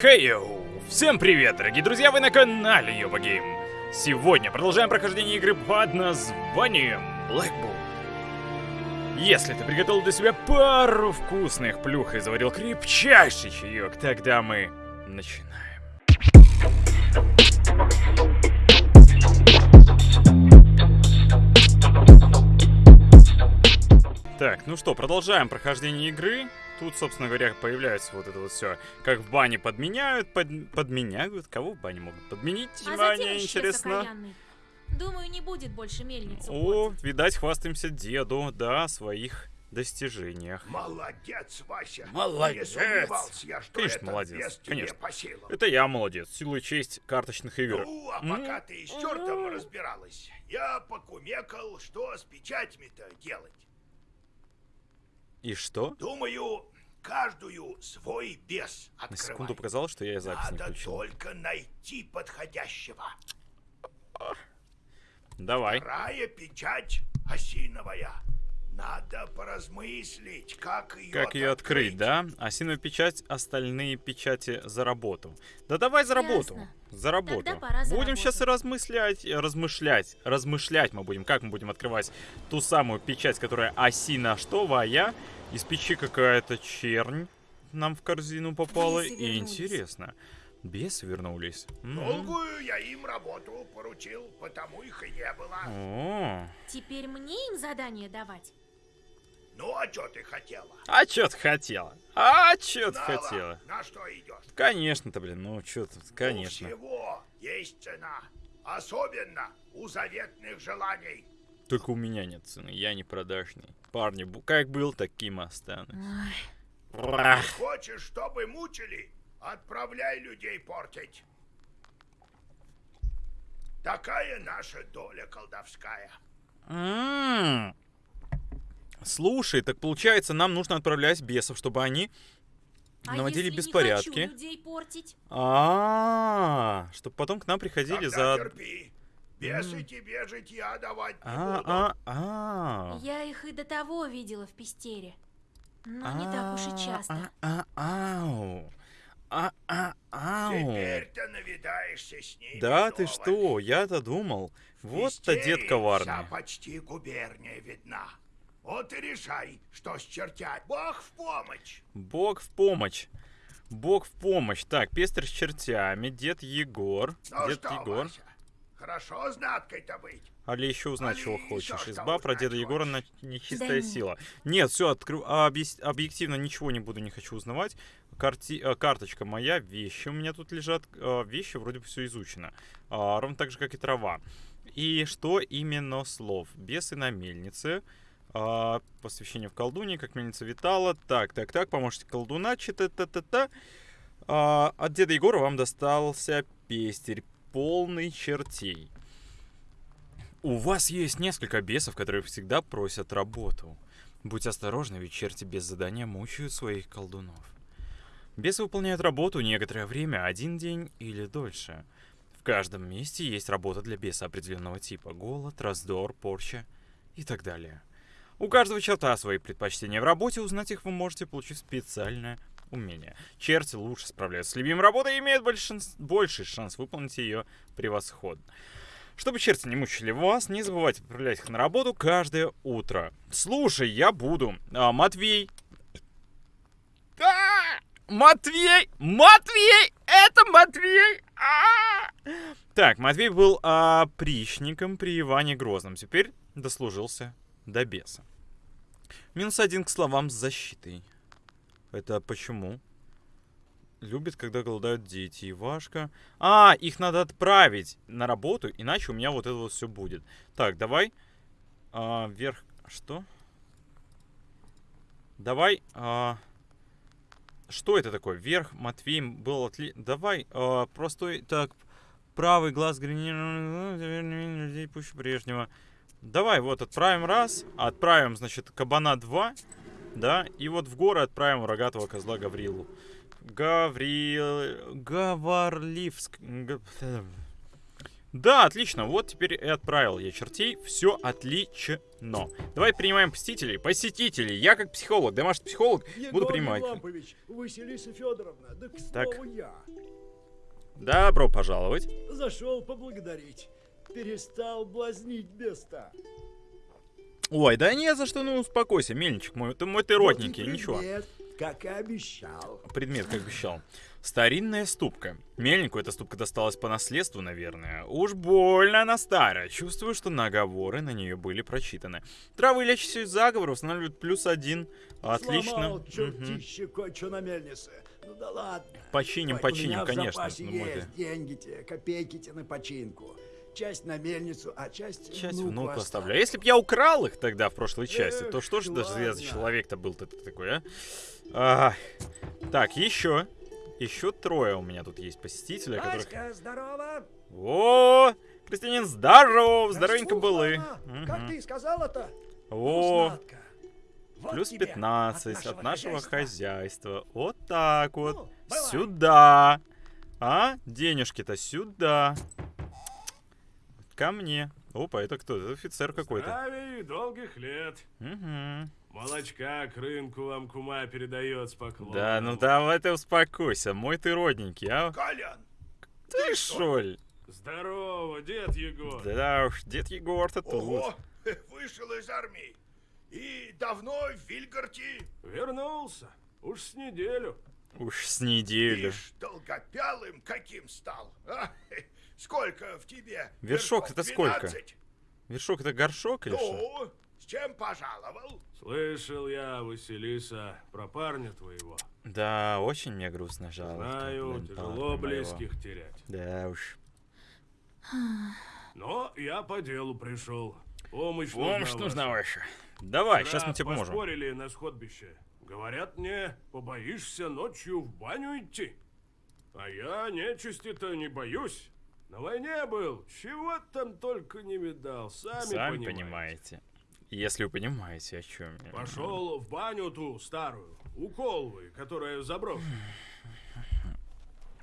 Хейоу! Всем привет, дорогие друзья, вы на канале Йобагейм. Сегодня продолжаем прохождение игры под названием Black. Если ты приготовил для себя пару вкусных плюх и заварил крепчайший чаек, тогда мы начинаем. Так, ну что, продолжаем прохождение игры. Тут, собственно говоря, появляется вот это вот все. Как в бане подменяют, под, подменяют. Кого в бане могут подменить? А исчез интересно. окаянный. Думаю, не будет больше мельницы. О, видать, хвастаемся деду, да, о своих достижениях. Молодец, Вася. Молодец. Не я, что Конечно, это молодец, конечно. по силам. Это я молодец, силу и честь карточных игр. Ну, а пока ты с чертом разбиралась, я покумекал, что с печатями-то делать. И что? Думаю, каждую свой бес На открывать. секунду показалось, что я и запись не Надо включил. только найти подходящего. Давай. Вторая печать осиновая. Надо поразмыслить, как ее Как ее открыть, да? Осиновая печать, остальные печати за работу. Да давай за работу. Ясно. За работу. Тогда пора за будем работу. сейчас и размышлять, размышлять. Размышлять мы будем. Как мы будем открывать ту самую печать, которая осина штовая. Из печи какая-то чернь нам в корзину попала. И интересно. Бесы вернулись. Долгую я им работу поручил, потому их и не было. О, Теперь мне им задание давать? Ну, а что ты хотела? а чё ты хотела? А чё ты хотела? на что идешь? Конечно-то, блин, ну чё тут, конечно. У всего есть цена. Особенно у заветных желаний. Только у меня нет цены, я не продажный. Парни, как был, таким и останусь. Хочешь, чтобы мучили? Отправляй людей портить. Такая наша доля колдовская. М. Слушай, так получается, нам нужно отправлять бесов, чтобы они А наводили если беспорядки. не хочу людей портить? А, чтобы потом к нам приходили Тогда за... терпи. Бесы тебе житья давать не А, а, а. Я их и до того видела в Пестере. Но не так уж и часто. А, а, ау. А, а, ау. Теперь-то навидаешься с ними Да ты что, я-то думал. Вот-то дед коварный. Вся почти губерния видна. Вот и решай, что с чертять. Бог в помощь. Бог в помощь. Бог в помощь. Так, пестр с чертями, дед Егор. Ну дед что, Егор. Вася, хорошо знаткой-то быть. Али еще узнать, Али чего хочешь. что Изба про деда Егора на нечистая Да сила. Нет, все, откры... а, объяс- объективно ничего не буду, не хочу узнавать. Карти... э, Карточка моя, вещи у меня тут лежат. э, Вещи вроде бы все изучено. А, Ровно так же, как и трава. И что именно слов? Бесы на мельнице. а, Посвящение в колдуне, как мельница витала. Так, так, так, помощник колдуна, чита-та-та-та. А, От деда Егора вам достался пестерь, полный чертей. У вас есть несколько бесов, которые всегда просят работу. Будь осторожна, ведь черти без задания мучают своих колдунов. Бесы выполняют работу некоторое время, один день или дольше. В каждом месте есть работа для беса определенного типа. Голод, раздор, порча и так далее. У каждого черта свои предпочтения в работе, узнать их вы можете, получив специальное умение. Черти лучше справляются с любимой работой и имеют больший шанс выполнить ее превосходно. Чтобы черти не мучили вас, не забывайте отправлять их на работу каждое утро. Слушай, я буду. А, Матвей. А! Матвей! Матвей! Это Матвей! А! Так, Матвей был а, прищником при Иване Грозном. Теперь дослужился до беса. Минус один к словам с защитой. Это почему? Любит, когда голодают дети. Ивашка. А, их надо отправить на работу, иначе у меня вот это вот все будет. Так, давай. А, вверх. Что? Давай. а, Что это такое? Вверх, Матвей был отли... Давай. а, Простой. Так. Правый глаз гранированный. Людей пуще прежнего. Давай, вот отправим раз. Отправим, значит, кабана 2. Да, и вот в горы отправим рогатого козла Гаврилу. Гаврил... Гаварливск... Да, отлично. Вот теперь и отправил я чертей. Все отлично. Давай принимаем посетителей. Посетителей. Я как психолог, домашний психолог, буду Егор принимать. Лампович, Василиса Федоровна, да к Так. слову я. Добро пожаловать. Зашел поблагодарить. Перестал блазнить беста. Ой, да не за что, ну успокойся, мельничек мой. Ты мой ты родненький, Вот ничего. предмет, как и обещал. Предмет, как обещал. Старинная ступка. Мельнику эта ступка досталась по наследству, наверное. Уж больно она старая. Чувствую, что наговоры на нее были прочитаны. Травы, лечащие заговор, устанавливают плюс один. Отлично. Мельнице. Ну да ладно. Починим, у починим, конечно. ну, есть ты. деньги те, копейки те на починку. Часть на мельницу, а часть, Часть внуку внуку оставлю. А если б я украл их тогда в прошлой части, то Эх, что же даже я за человек-то был-то такой, а? Ах. Так, еще. Еще трое у меня тут есть посетителя, которых... Здорово! О, Крестьянин, здоров, здоровенько были. Как ты сказала-то? О. Вот плюс тебе 15 от нашего хозяйства. хозяйства. Вот так вот. Ну. Сюда. А? Денежки-то сюда. Ко мне. Опа, это кто? Это офицер какой-то. Здравия долгих лет. Угу. Молочка к рынку вам кума передает с поклоном. Да, ну давай ты успокойся. Мой ты родненький, а? Колян, Ты шоль? Здорово, дед Егор. Да уж, дед Егор-то тут. вышел из армии. И давно в Вильгарте. Вернулся. Уж с неделю. Уж с неделю. Ишь, долгопялым каким стал. а? Сколько в тебе? Вершок это сколько? 12? Вершок это горшок или что? Ну, с чем пожаловал? Слышал я, Василиса, про парня твоего. Да, очень мне грустно жалко. Знаю, блин, тяжело парня моего. близких терять. Да уж. Но я по делу пришел. Помощь, Помощь нужна нужна ваша. ваша. Давай, Вчера сейчас мы тебе поможем. поспорили на сходбище. Говорят мне, побоишься ночью в баню идти. А я нечисти-то не боюсь. На войне был, чего там только не видал, сами, Сами понимаете. понимаете. Если вы понимаете, о чем я. Пошел в баню ту старую, у Колвы, которая заброшена.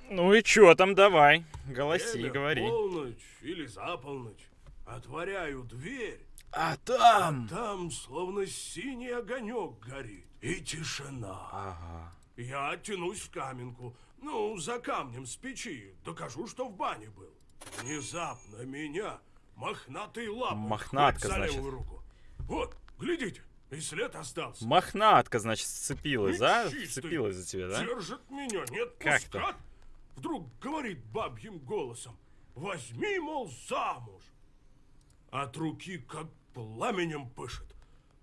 Ну и чё там, давай. Голоси, Время говори. полночь или за полночь. Отворяю дверь, А там... там словно синий огонек горит. И тишина. Ага. Я тянусь в каменку, ну, за камнем с печи, докажу, что в бане был. Внезапно меня мохнатый лапой Мохнатка, за левую руку. Вот, глядите, и след остался. Мохнатка, значит, сцепилась, И да? чистый. Вцепилась за тебя, да? Держит меня, нет Как пускать. Вдруг говорит бабьим голосом, возьми, мол, замуж. От руки как пламенем пышет.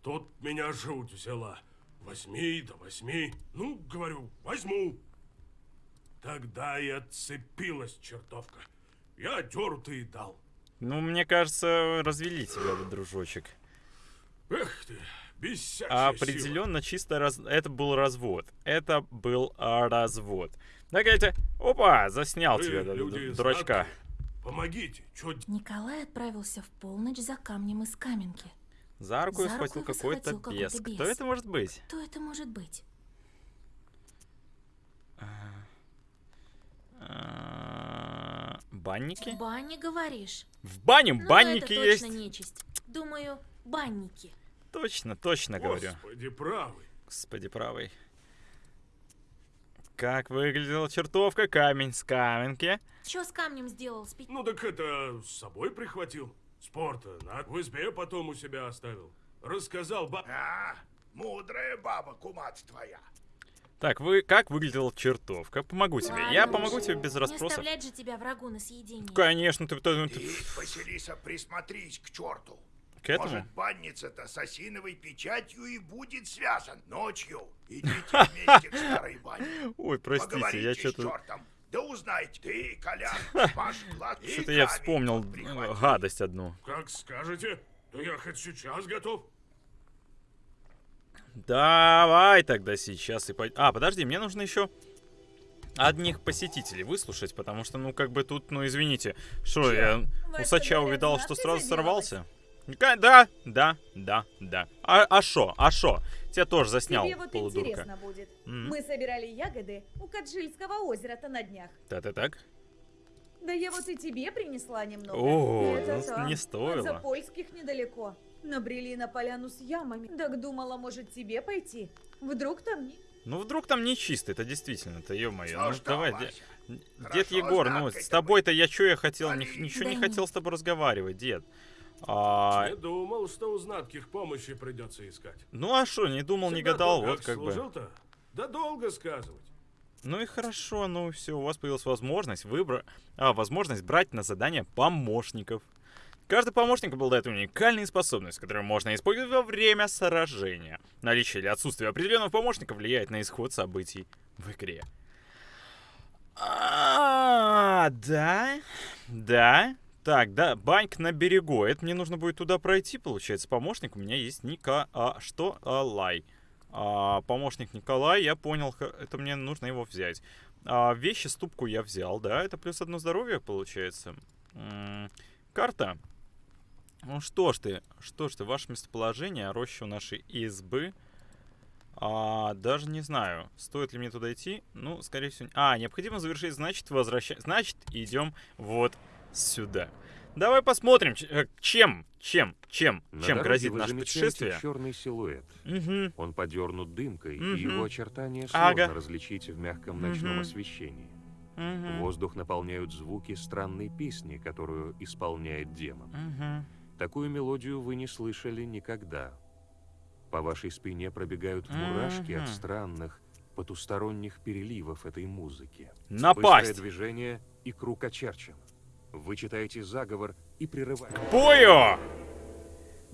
Тут меня жуть взяла. Возьми, да возьми. Ну, говорю, возьму. Тогда и отцепилась чертовка. Я дёртый дал. Ну, мне кажется, развели тебя, дружочек. Эх ты, без всякой Определенно, чисто раз... это был развод. Это был а, развод. Так это... Опа, заснял Вы, тебя, люди ду- дурачка. знатные, Помогите, чё Николай отправился в полночь за камнем из каменки. За руку За схватил какой-то схватил какой-то бес. Кто бес. это может быть? Кто это может быть? А, Банники? В бане говоришь? В бане Ну, банники это есть. точно нечисть. Думаю, банники. Точно, точно говорю. Господи, правый. Господи, правый. Как выглядела чертовка камень с каменки? Чё с камнем сделал? Спи... Ну так это с собой прихватил. Спорта на в избе потом у себя оставил. Рассказал баб... А, мудрая баба, кумат твоя. Так, вы как выглядела чертовка? Помогу тебе. Я Ладно помогу уж. тебе без Не расспросов. оставлять же тебя врагу на съедение. Конечно, ты, ты- Ты, ты- Василиса, присмотрись к черту. к этому. Может, банница-то с осиновой печатью и будет связан. Ночью идите вместе к старой бане. Ой, простите, я Поговорите что-то... Да узнайте, ты, Колян, ваш клад и Что-то я вспомнил э, гадость одну. Как скажете, да я хоть сейчас готов. Давай тогда сейчас и пойдем. А, подожди, мне нужно еще одних посетителей выслушать, потому что, ну, как бы тут, ну, извините, что я усача увидал, что сразу сорвался? Да, да, да, да. А а шо, а шо? Тебя тоже заснял, Тебе вот полудурка. интересно будет. М. Мы собирали ягоды у Каджильского озера-то на днях. Да-да-так. Да я вот и тебе принесла немного. О, ну, не От стоило. Запольских недалеко. Набрели на поляну с ямами. Так думала, может тебе пойти? Вдруг там не... Ну, вдруг там не чисто, это действительно, это ё-моё. Ну, что, давай, Вася? дед Егор, ну, с тобой-то я чё я хотел, ни- Вали. ничего не Да хотел не. с тобой разговаривать, дед. А, Не думал, что у знатких помощи придется искать. ну, а что, не думал, не Всегда гадал, то, вот как бы. Да долго сказывать. Ну и хорошо, ну все, у вас появилась возможность выбрать, а, возможность брать на задание помощников. Каждый помощник обладает уникальной способностью, которую можно использовать во время сражения. Наличие или отсутствие определенного помощника влияет на исход событий в игре. А, да, да. Так, да, баньк на берегу. Это мне нужно будет туда пройти, получается. Помощник у меня есть Ника... А, что? А, Лай. А, помощник Николай, я понял, это мне нужно его взять. А, вещи, ступку я взял, да, это плюс одно здоровье получается. М, карта. Ну что ж ты, что ж ты, ваше местоположение, роща у нашей избы. А, даже не знаю, стоит ли мне туда идти. Ну, скорее всего... А, необходимо завершить, значит, возвращать. Значит, идем вот сюда. Давай посмотрим, э, чем, чем, чем, На чем грозит наше путешествие. черный силуэт. Мгм. Он подернут дымкой, Мгм. и его очертания сложно Ага. различить в мягком ночном Мгм. освещении. Мгм. Воздух наполняют звуки странной песни, которую исполняет демон. Мгм. Такую мелодию вы не слышали никогда. По вашей спине пробегают мурашки Мгм. от странных, потусторонних переливов этой музыки. Напасть! Быстрое движение и круг очерчен. Вы читаете заговор и прерываете. Бою!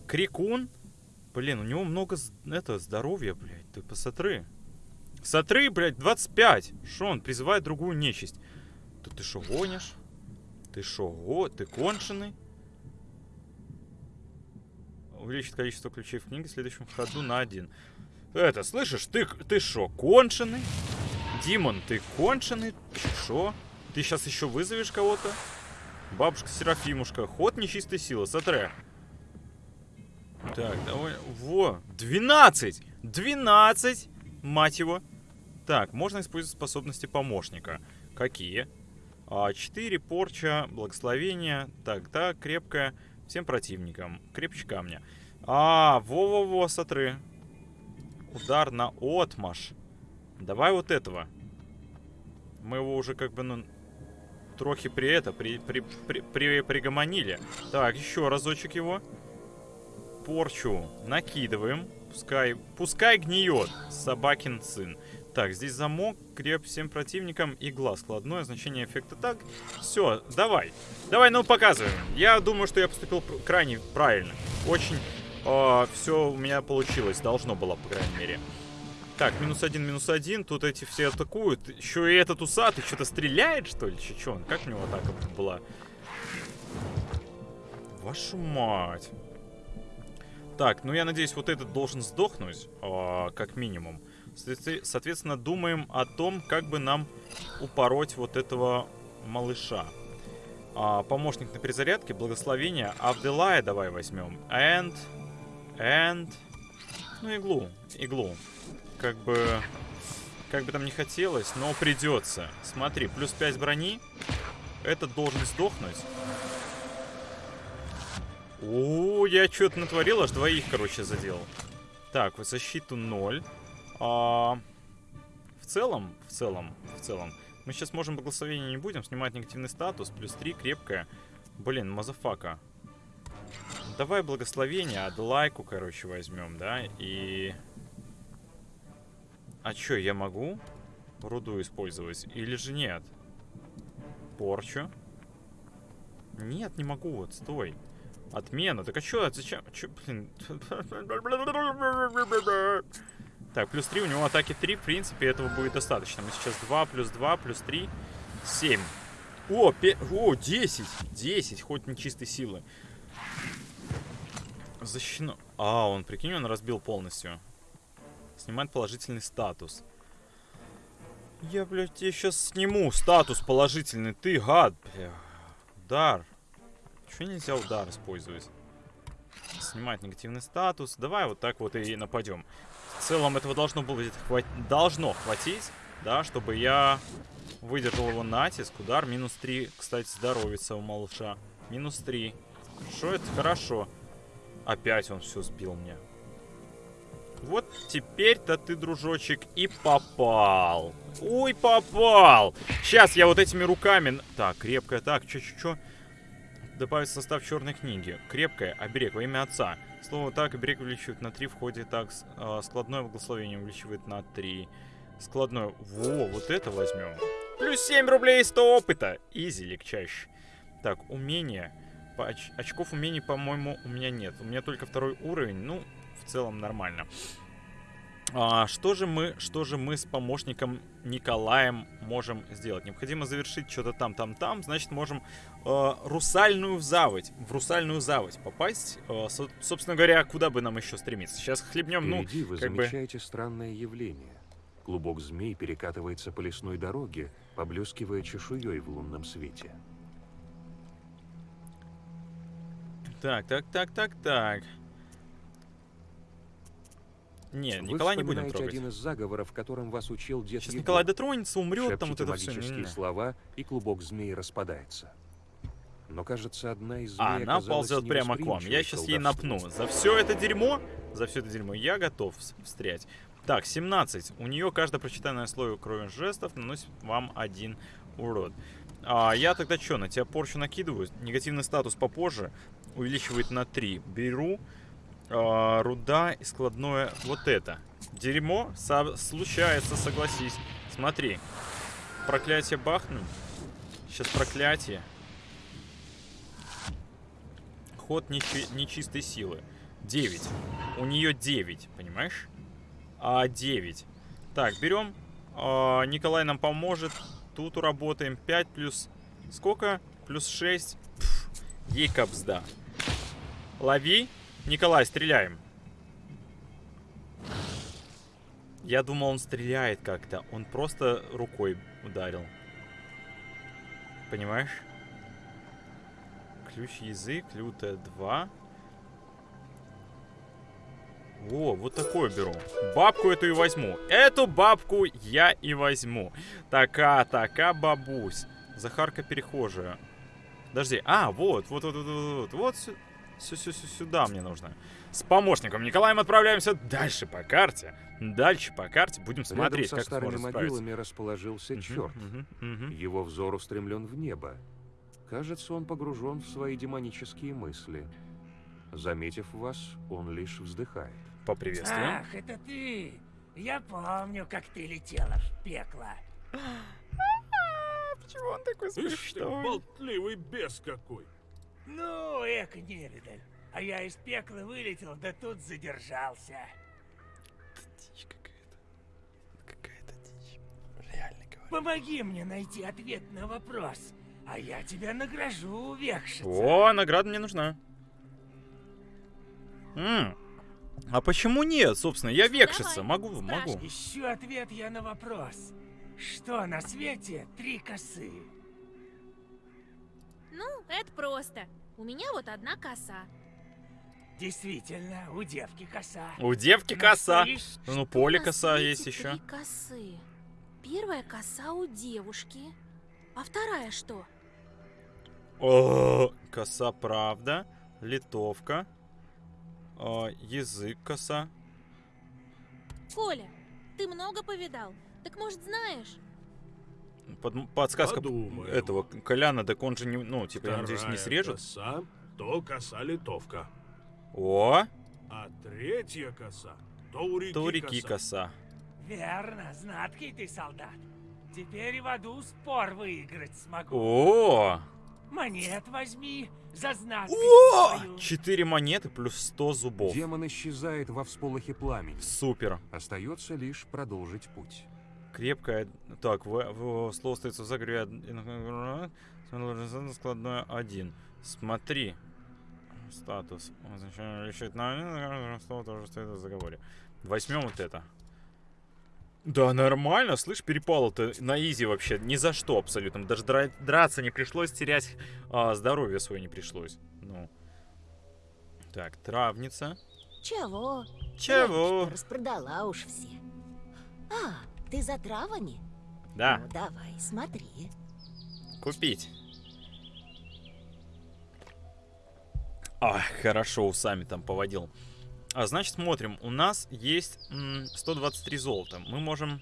Крикун? Блин, у него много это, здоровья, блядь. Ты посмотри. Смотри, блядь, 25. Шо он призывает другую нечисть? Да ты шо гонишь? Ты шо, го? Ты конченый? Увеличит количество ключей в книге в следующем ходу на один. Это, слышишь, ты, ты шо, конченый? Димон, ты конченый? Шо? Ты сейчас еще вызовешь кого-то? Бабушка Серафимушка. Ход нечистой силы. Сотре. Так, давай. Во. 12! 12! Мать его. Так, можно использовать способности помощника. Какие? А, 4 порча, благословение. Так, да, крепкая. Всем противникам. Крепче камня. А, во-во-во, сотры. Удар на отмаш. Давай вот этого. Мы его уже как бы, ну, трохи при это, при, при, при, при- пригомонили. Так, еще разочек его. Порчу накидываем. Пускай, пускай гниет, собакин сын. Так, здесь замок, креп всем противникам и глаз. Складное значение эффекта. Так, все, давай. Давай, ну показываем. Я думаю, что я поступил крайне правильно. Очень все у меня получилось. Должно было, по крайней мере. Так, минус один, минус один. Тут эти все атакуют. Еще и этот усатый что-то стреляет, что ли? Че, че он? Как у него атака была? Вашу мать. Так, ну я надеюсь, вот этот должен сдохнуть, а, как минимум. Соответ- Соответственно, думаем о том, как бы нам упороть вот этого малыша. А, помощник на перезарядке, благословение. Авделая давай возьмем. And, and, ну иглу, иглу. Как бы, как бы там не хотелось, но придется. Смотри, плюс 5 брони. Этот должен сдохнуть. О, я что-то натворил, аж двоих, короче, задел. Так, вот защиту 0. А, в целом, в целом, в целом, мы сейчас можем благословение не будем, снимать негативный статус, плюс 3, крепкая. Блин, motherfucker. Давай благословение, Адлайку, короче, возьмем, да, и... А чё, я могу руду использовать? Или же нет? Порчу? Нет, не могу, вот, стой. Отмена. Так а чё, зачем? Чё, блин? Так, плюс 3, у него атаки 3, в принципе, этого будет достаточно. Мы сейчас 2, плюс 2, плюс 3, 7. О, пе... О, 10! 10, хоть не чистой силы. Защищено. А, он, прикинь, он разбил полностью. Снимает положительный статус. Я, блядь, тебе сейчас сниму статус положительный. Ты гад, бля. Удар. Чего нельзя удар использовать? Снимать негативный статус. Давай вот так вот и нападем. В целом этого должно было хватить. Должно хватить. да, чтобы я выдержал его натиск. Удар минус 3, кстати, здоровится у малыша. Минус 3. Что это? Хорошо. Опять он все сбил мне. Вот теперь-то ты, дружочек, и попал. Ой, попал. Сейчас я вот этими руками... Так, крепкая, так, чё-чё-чё. Добавить состав черной книги. Крепкая, оберег во имя отца. Слово так, оберег увеличивает на 3, в ходе так, а, складное благословение увеличивает на 3. Складное. Во, вот это возьмем. Плюс 7 рублей 100 опыта. Изи, легчайше. Так, умение. По оч- очков умений, по-моему, у меня нет. У меня только второй уровень. Ну, в целом нормально. А, что же мы, что же мы с помощником Николаем можем сделать? Необходимо завершить что-то там, там, там. Значит, можем э, русальную в заводь, в русальную заводь попасть. Э, со- собственно говоря, куда бы нам еще стремиться? Сейчас хлебнем, ну, Впереди вы как бы- замечаете странное явление. Клубок змей перекатывается по лесной дороге, поблескивая чешуей в лунном свете. Так, так, так, так, так. Не, Вы Николай не будем трогать. один из заговоров, которым вас учил дед Сейчас Егор. Николай дотронется, умрет, там вот это все. слова, и клубок змей распадается. Но, кажется, одна из змей А, она оказалась ползет прямо к вам. Я сейчас ей напну. За все это дерьмо, за все это дерьмо я готов встрять. Так, 17. У нее каждое прочитанное слово кроме жестов наносит вам один урод. А, я тогда что, на тебя порчу накидываю? Негативный статус попозже. Увеличивает на 3. Беру. а, руда и складное вот это. Дерьмо со- случается, согласись. Смотри. Проклятие бахну. Сейчас проклятие. Ход нечи- нечистой силы. 9. У нее 9, понимаешь? А 9. Так, берем. А, Николай нам поможет. Тут работаем. 5 плюс... Сколько? Плюс 6. Капсда. Лови. Николай, стреляем. Я думал, он стреляет как-то. Он просто рукой ударил. Понимаешь? Ключ язык, лютая 2. О, вот такое беру. Бабку эту и возьму. Эту бабку я и возьму. Така, така, бабусь. Захарка перехожая. Подожди. А, вот, вот, вот, вот, вот, вот. Вот сю- сю- сю- сю- сюда мне нужно. С помощником Николаем отправляемся дальше по карте. Дальше по карте. Будем Рядом смотреть, со как старыми могилами расположился Мгм, черт. мгм, мгм. Его взор устремлен в небо. Кажется, он погружен в свои демонические мысли. Заметив вас, он лишь вздыхает. Поприветствуем. Ах, это ты! Я помню, как ты летела в пекло. Почему он такой Ишь ты, болтливый бес какой. Ну, эко невидаль. А я из пекла вылетел, да тут задержался. Дичь какая-то. Какая-то дичь. Реально говорю. Помоги мне найти ответ на вопрос, а я тебя награжу, векшица. О, награда мне нужна. М, А почему нет, собственно? Я векшица, могу, могу. Ищу ответ я на вопрос. Что на свете три косы? Ну, это просто. У меня вот одна коса. Действительно, у девки коса. У девки Но коса. стоишь- Ну, поле коса есть еще. Три косы. Первая коса у девушки. А вторая что? О, коса правда. Литовка. А, язык коса. Коля, ты много повидал? Так может знаешь? Под- подсказка Подумаем. этого Коляна, так он же не, ну, типа, я надеюсь, не Вторая срежет. коса, то коса литовка. О, А третья коса, то у реки, то у реки коса. коса. Верно, знаткий ты солдат. Теперь и в аду спор выиграть смогу. О, Монет возьми за знаткость о. 4 монеты плюс 100 зубов. Демон исчезает во всполохе пламени. Супер. Остается лишь продолжить путь. Крепкая. Так, в, в- слово остается в заговоре. Складное один. Смотри. Статус. Означает, решить на слово тоже стоит в заговоре. Возьмем вот это. Да, нормально, слышь, перепало-то на изи вообще, ни за что абсолютно. Даже дра- драться не пришлось, терять а, здоровье свое не пришлось. Ну. Так, травница. Чего? Чего? Распродала уж все. А, ты за травами? Да, Ну, давай, смотри. купить. Ах, хорошо, усами там поводил. А, значит, смотрим. У нас есть м, 123 золота. Мы можем...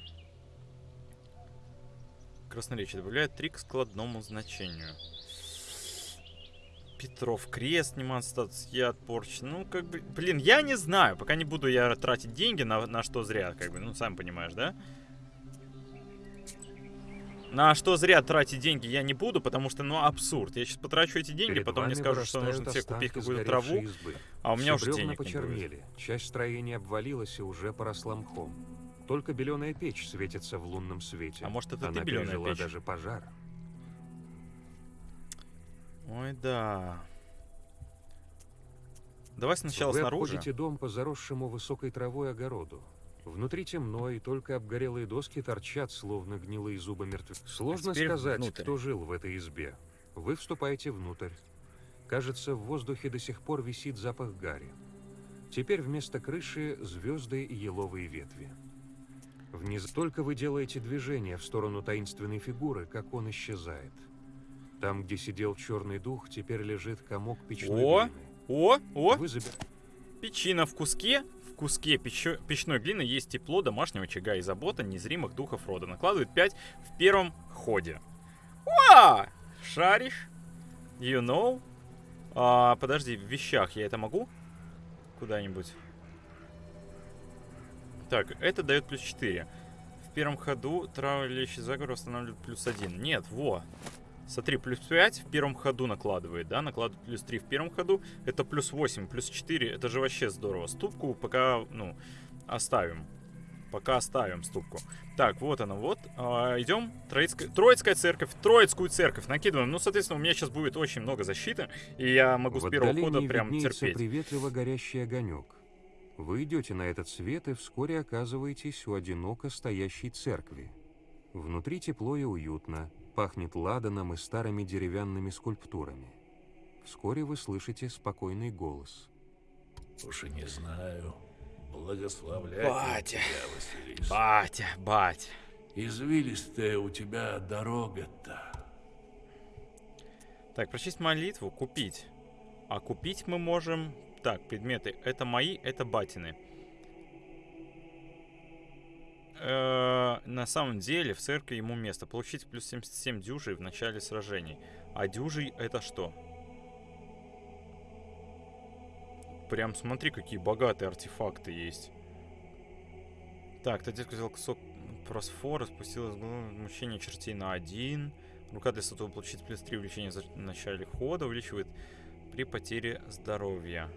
Красноречие добавляет 3 к складному значению. Петров крест, снимает статус, я порч. Ну, как бы, блин, я не знаю. Пока не буду я тратить деньги на, на что зря, как бы, ну, сам понимаешь, да? На что зря тратить деньги я не буду, потому что, ну, абсурд. Я сейчас потрачу эти деньги, Перед потом мне скажут, что нужно тебе купить какую-то траву, избы. а у меня уже Все бревна денег не будет. почернели, часть строения обвалилась и уже поросла мхом. Только беленая печь светится в лунном свете. А может, это Она ты беленая печь? даже пожар. Ой, да. Давай сначала Вы снаружи. обходите дом по заросшему высокой травой огороду. Внутри темно, и только обгорелые доски торчат, словно гнилые зубы мертвеца. Сложно А сказать, внутрь. кто жил в этой избе. Вы вступаете внутрь. Кажется, в воздухе до сих пор висит запах гари. Теперь вместо крыши звезды и еловые ветви. Вниз только вы делаете движение в сторону таинственной фигуры, как он исчезает. Там, где сидел черный дух, теперь лежит комок печной О! глины. О, о, Вы заб- печина в куске. Куске печной глины есть тепло домашнего очага и забота незримых духов рода. Накладывает 5 в первом ходе. Уа! Шаришь? You know? А, подожди, в вещах я это могу? Куда-нибудь. Так, это дает плюс 4. В первом ходу травлящий заговор восстанавливает плюс 1. Нет, во. Смотри, плюс 5 в первом ходу накладывает, да? Накладывает плюс 3 в первом ходу. Это плюс 8, плюс 4. Это же вообще здорово. Ступку пока, ну, оставим. Пока оставим ступку. Так, вот она, вот. А, идем. Троицкая, Троицкая церковь. Троицкую церковь накидываем. Ну, соответственно, у меня сейчас будет очень много защиты. И я могу В с первого хода прям терпеть. приветливо горящий огонек. Вы идете на этот свет и вскоре оказываетесь у одиноко стоящей церкви. Внутри тепло и уютно, пахнет ладаном и старыми деревянными скульптурами. Вскоре вы слышите спокойный голос. Уж и не знаю. Благословляю Батя. тебя, Василис. Батя, батя. Извилистая у тебя дорога-то. Так, прочесть молитву, купить. А купить мы можем... Так, предметы. Это мои, это батины. Э, на самом деле, в церкви ему место. Получить плюс 77 дюжей в начале сражений. А дюжей это что? Прям смотри, какие богатые артефакты есть. Так, детка взял кусок просфора, спустилась мучение чертей на один. Рука для сатого получит плюс 3 увеличения за- в начале хода, увеличивает при потере здоровья.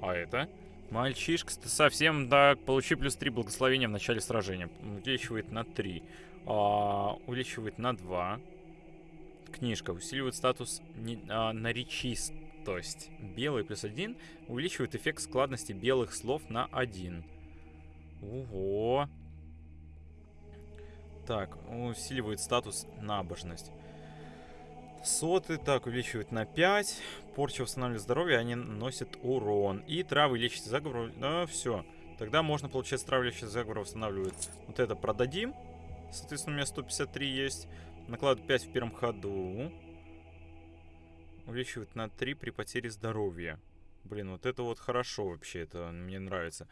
А это? Мальчишка, ты совсем, да, получи плюс 3 благословения в начале сражения. Увеличивает на 3. А, увеличивает на 2. Книжка усиливает статус не, а, наречистость. Белый плюс 1 увеличивает эффект складности белых слов на 1. Ого. Так, усиливает статус набожность. Соты, так, увеличивает на 5. Порча восстанавливает здоровье, они наносят урон. И травы лечат заговор. Ну, все. Тогда можно, получается, травы лечат заговор восстанавливает. Вот это продадим. Соответственно, у меня 153 есть. Накладывает 5 в первом ходу. Увеличивает на 3 при потере здоровья. Блин, вот это вот хорошо вообще, это мне нравится.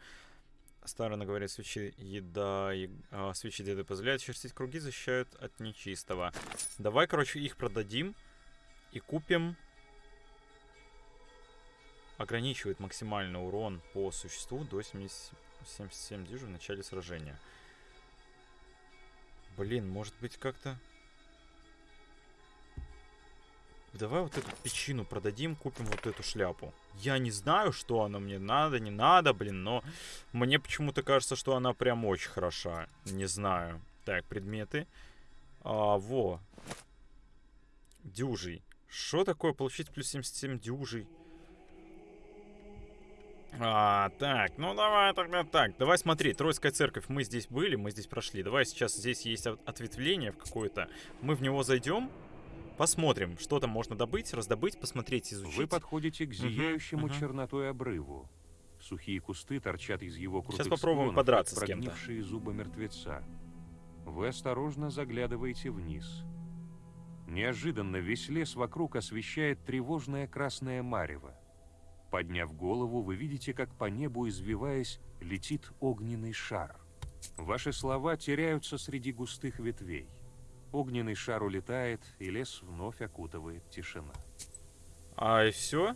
Старано говорят, свечи еда, и, а, свечи деда позволяют чертить круги, защищают от нечистого. Давай, короче, их продадим и купим. Ограничивает максимальный урон по существу до 70 77 дюжин в начале сражения. Блин, может быть как-то... Давай вот эту печину продадим, купим вот эту шляпу. Я не знаю, что она мне надо, не надо, блин, но мне почему-то кажется, что она прям очень хороша. Не знаю. Так, предметы. А, во. Дюжий. Что такое получить плюс 77 дюжий? А, так, ну давай тогда так. Давай смотри, Троицкая церковь. Мы здесь были, мы здесь прошли. Давай сейчас здесь есть от- ответвление в какое-то. Мы в него зайдем, посмотрим, что там можно добыть, раздобыть, посмотреть, изучить. Вы подходите к зияющему мгм. чернотой обрыву. Сухие кусты торчат из его крутых попробуем склонов, подраться с кем-то. зубы мертвеца. Вы осторожно заглядываете вниз. Неожиданно весь лес вокруг освещает тревожное красное марево. Подняв голову, вы видите, как по небу, извиваясь, летит огненный шар. Ваши слова теряются среди густых ветвей. Огненный шар улетает, и лес вновь окутывает тишина. А и все?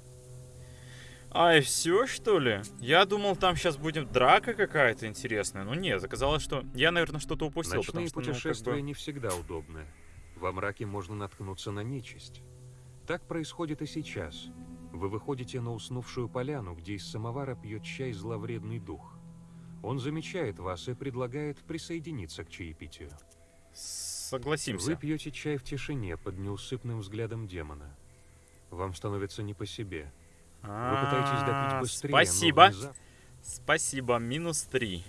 А и все, что ли? Я думал, там сейчас будет драка какая-то интересная. Ну нет, оказалось, что я, наверное, что-то упустил. Ночные потому что, ну, как путешествия бы- не всегда удобны. Во мраке можно наткнуться на нечисть. Так происходит и сейчас. Вы выходите на уснувшую поляну, где из самовара пьет чай зловредный дух. Он замечает вас и предлагает присоединиться к чаепитию. Согласимся. Вы пьете чай в тишине под неусыпным взглядом демона. Вам становится не по себе. Вы пытаетесь А, допить быстрее, Спасибо. Спасибо, минус три.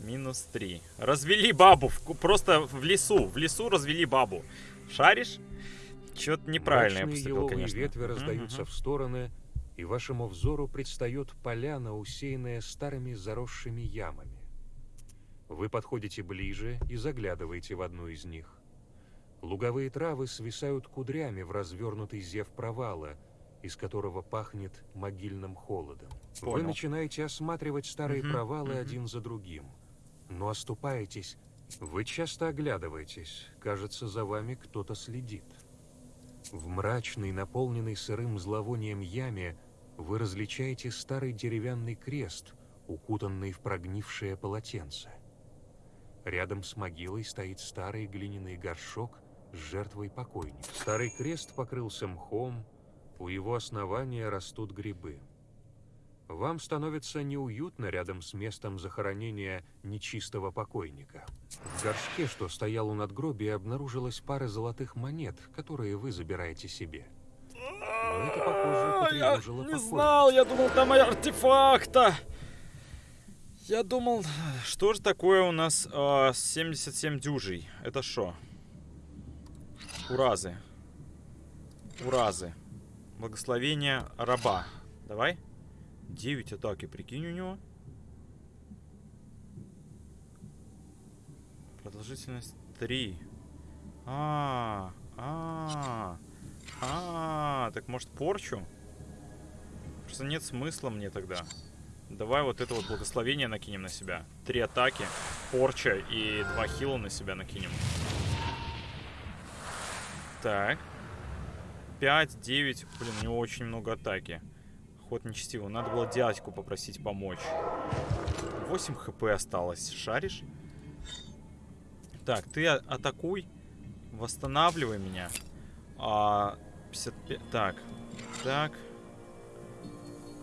Минус три. Развели бабу. в просто в лесу. В лесу развели бабу. Шаришь? Что-то неправильно я Мрачные поступил, еловые конечно. ветви раздаются мгм. в стороны, и вашему взору предстает поляна, усеянная старыми заросшими ямами. Вы подходите ближе и заглядываете в одну из них. Луговые травы свисают кудрями в развернутый зев провала, из которого пахнет могильным холодом. Вы Понял. начинаете осматривать старые Мгм, провалы мгм. один за другим, но оступаетесь. Вы часто оглядываетесь, кажется, за вами кто-то следит. В мрачной, наполненной сырым зловонием яме вы различаете старый деревянный крест, укутанный в прогнившее полотенце. Рядом с могилой стоит старый глиняный горшок с жертвой покойника. Старый крест покрылся мхом, у его основания растут грибы. Вам становится неуютно рядом с местом захоронения нечистого покойника. В горшке, что стоял у надгробия, обнаружилась пара золотых монет, которые вы забираете себе. Но это, похоже, А, не покойника. знал, я думал, там артефакта. Я думал, что же такое у нас а, 77 дюжей? Это что? Уразы. Уразы. Благословение раба. Давай. 9 атаки, прикинь у него. Продолжительность 3. А, а, а, так может порчу? Просто нет смысла мне тогда. Давай вот это вот благословение накинем на себя. Три атаки, порча и два хила на себя накинем. Так. 5, 9. Блин, у него очень много атаки. Ход нечестивый. Надо было дядьку попросить помочь. 8 хп осталось. Шаришь? Так, ты а- атакуй. Восстанавливай меня. А, 55... Так. Так.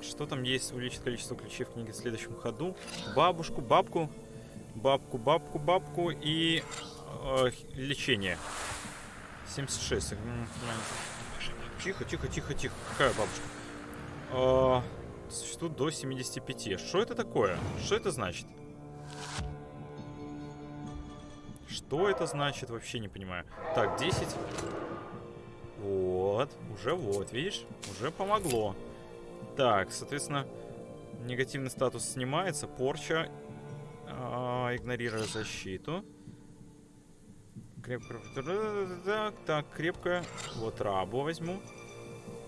Что там есть? Увеличит количество ключей в книге в следующем ходу. Бабушку, бабку. Бабку, бабку, бабку. И э, лечение. 76. М, Тихо, тихо, тихо, тихо. Какая бабушка? А, Существует до 75. Что это такое? Что это значит? Что это значит? Вообще не понимаю. Так, 10. Вот. Уже вот, видишь? Уже помогло. Так, соответственно, негативный статус снимается. Порча. а, игнорируя защиту. Крепко. Так, так, крепко. Вот рабу возьму.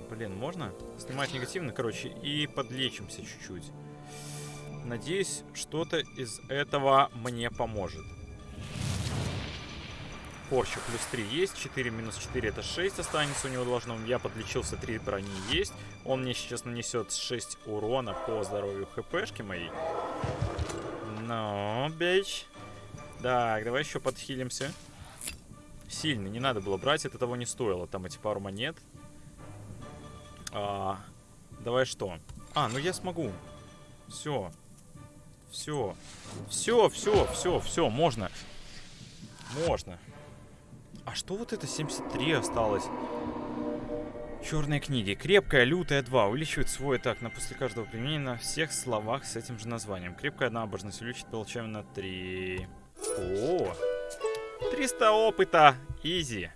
Блин, можно? Снимать негативно, короче, и подлечимся чуть-чуть. Надеюсь, что-то из этого мне поможет. Порча плюс 3 есть, 4 минус 4 это 6 останется у него должно. Я подлечился, 3 брони есть. Он мне сейчас нанесет 6 урона по здоровью хпшки моей. Ну, бич. Так, давай еще подхилимся. Сильный, не надо было брать, это того не стоило. Там эти пару монет. А, давай что? А, ну я смогу. Все. Все. Все, все, все, все, можно. Можно. А что вот это 73 осталось? Черные книги. Крепкая, лютая 2. Увеличивает свой атак на после каждого применения на всех словах с этим же названием. Крепкая набожность увеличит получаем на 3. О! 300 опыта. Изи.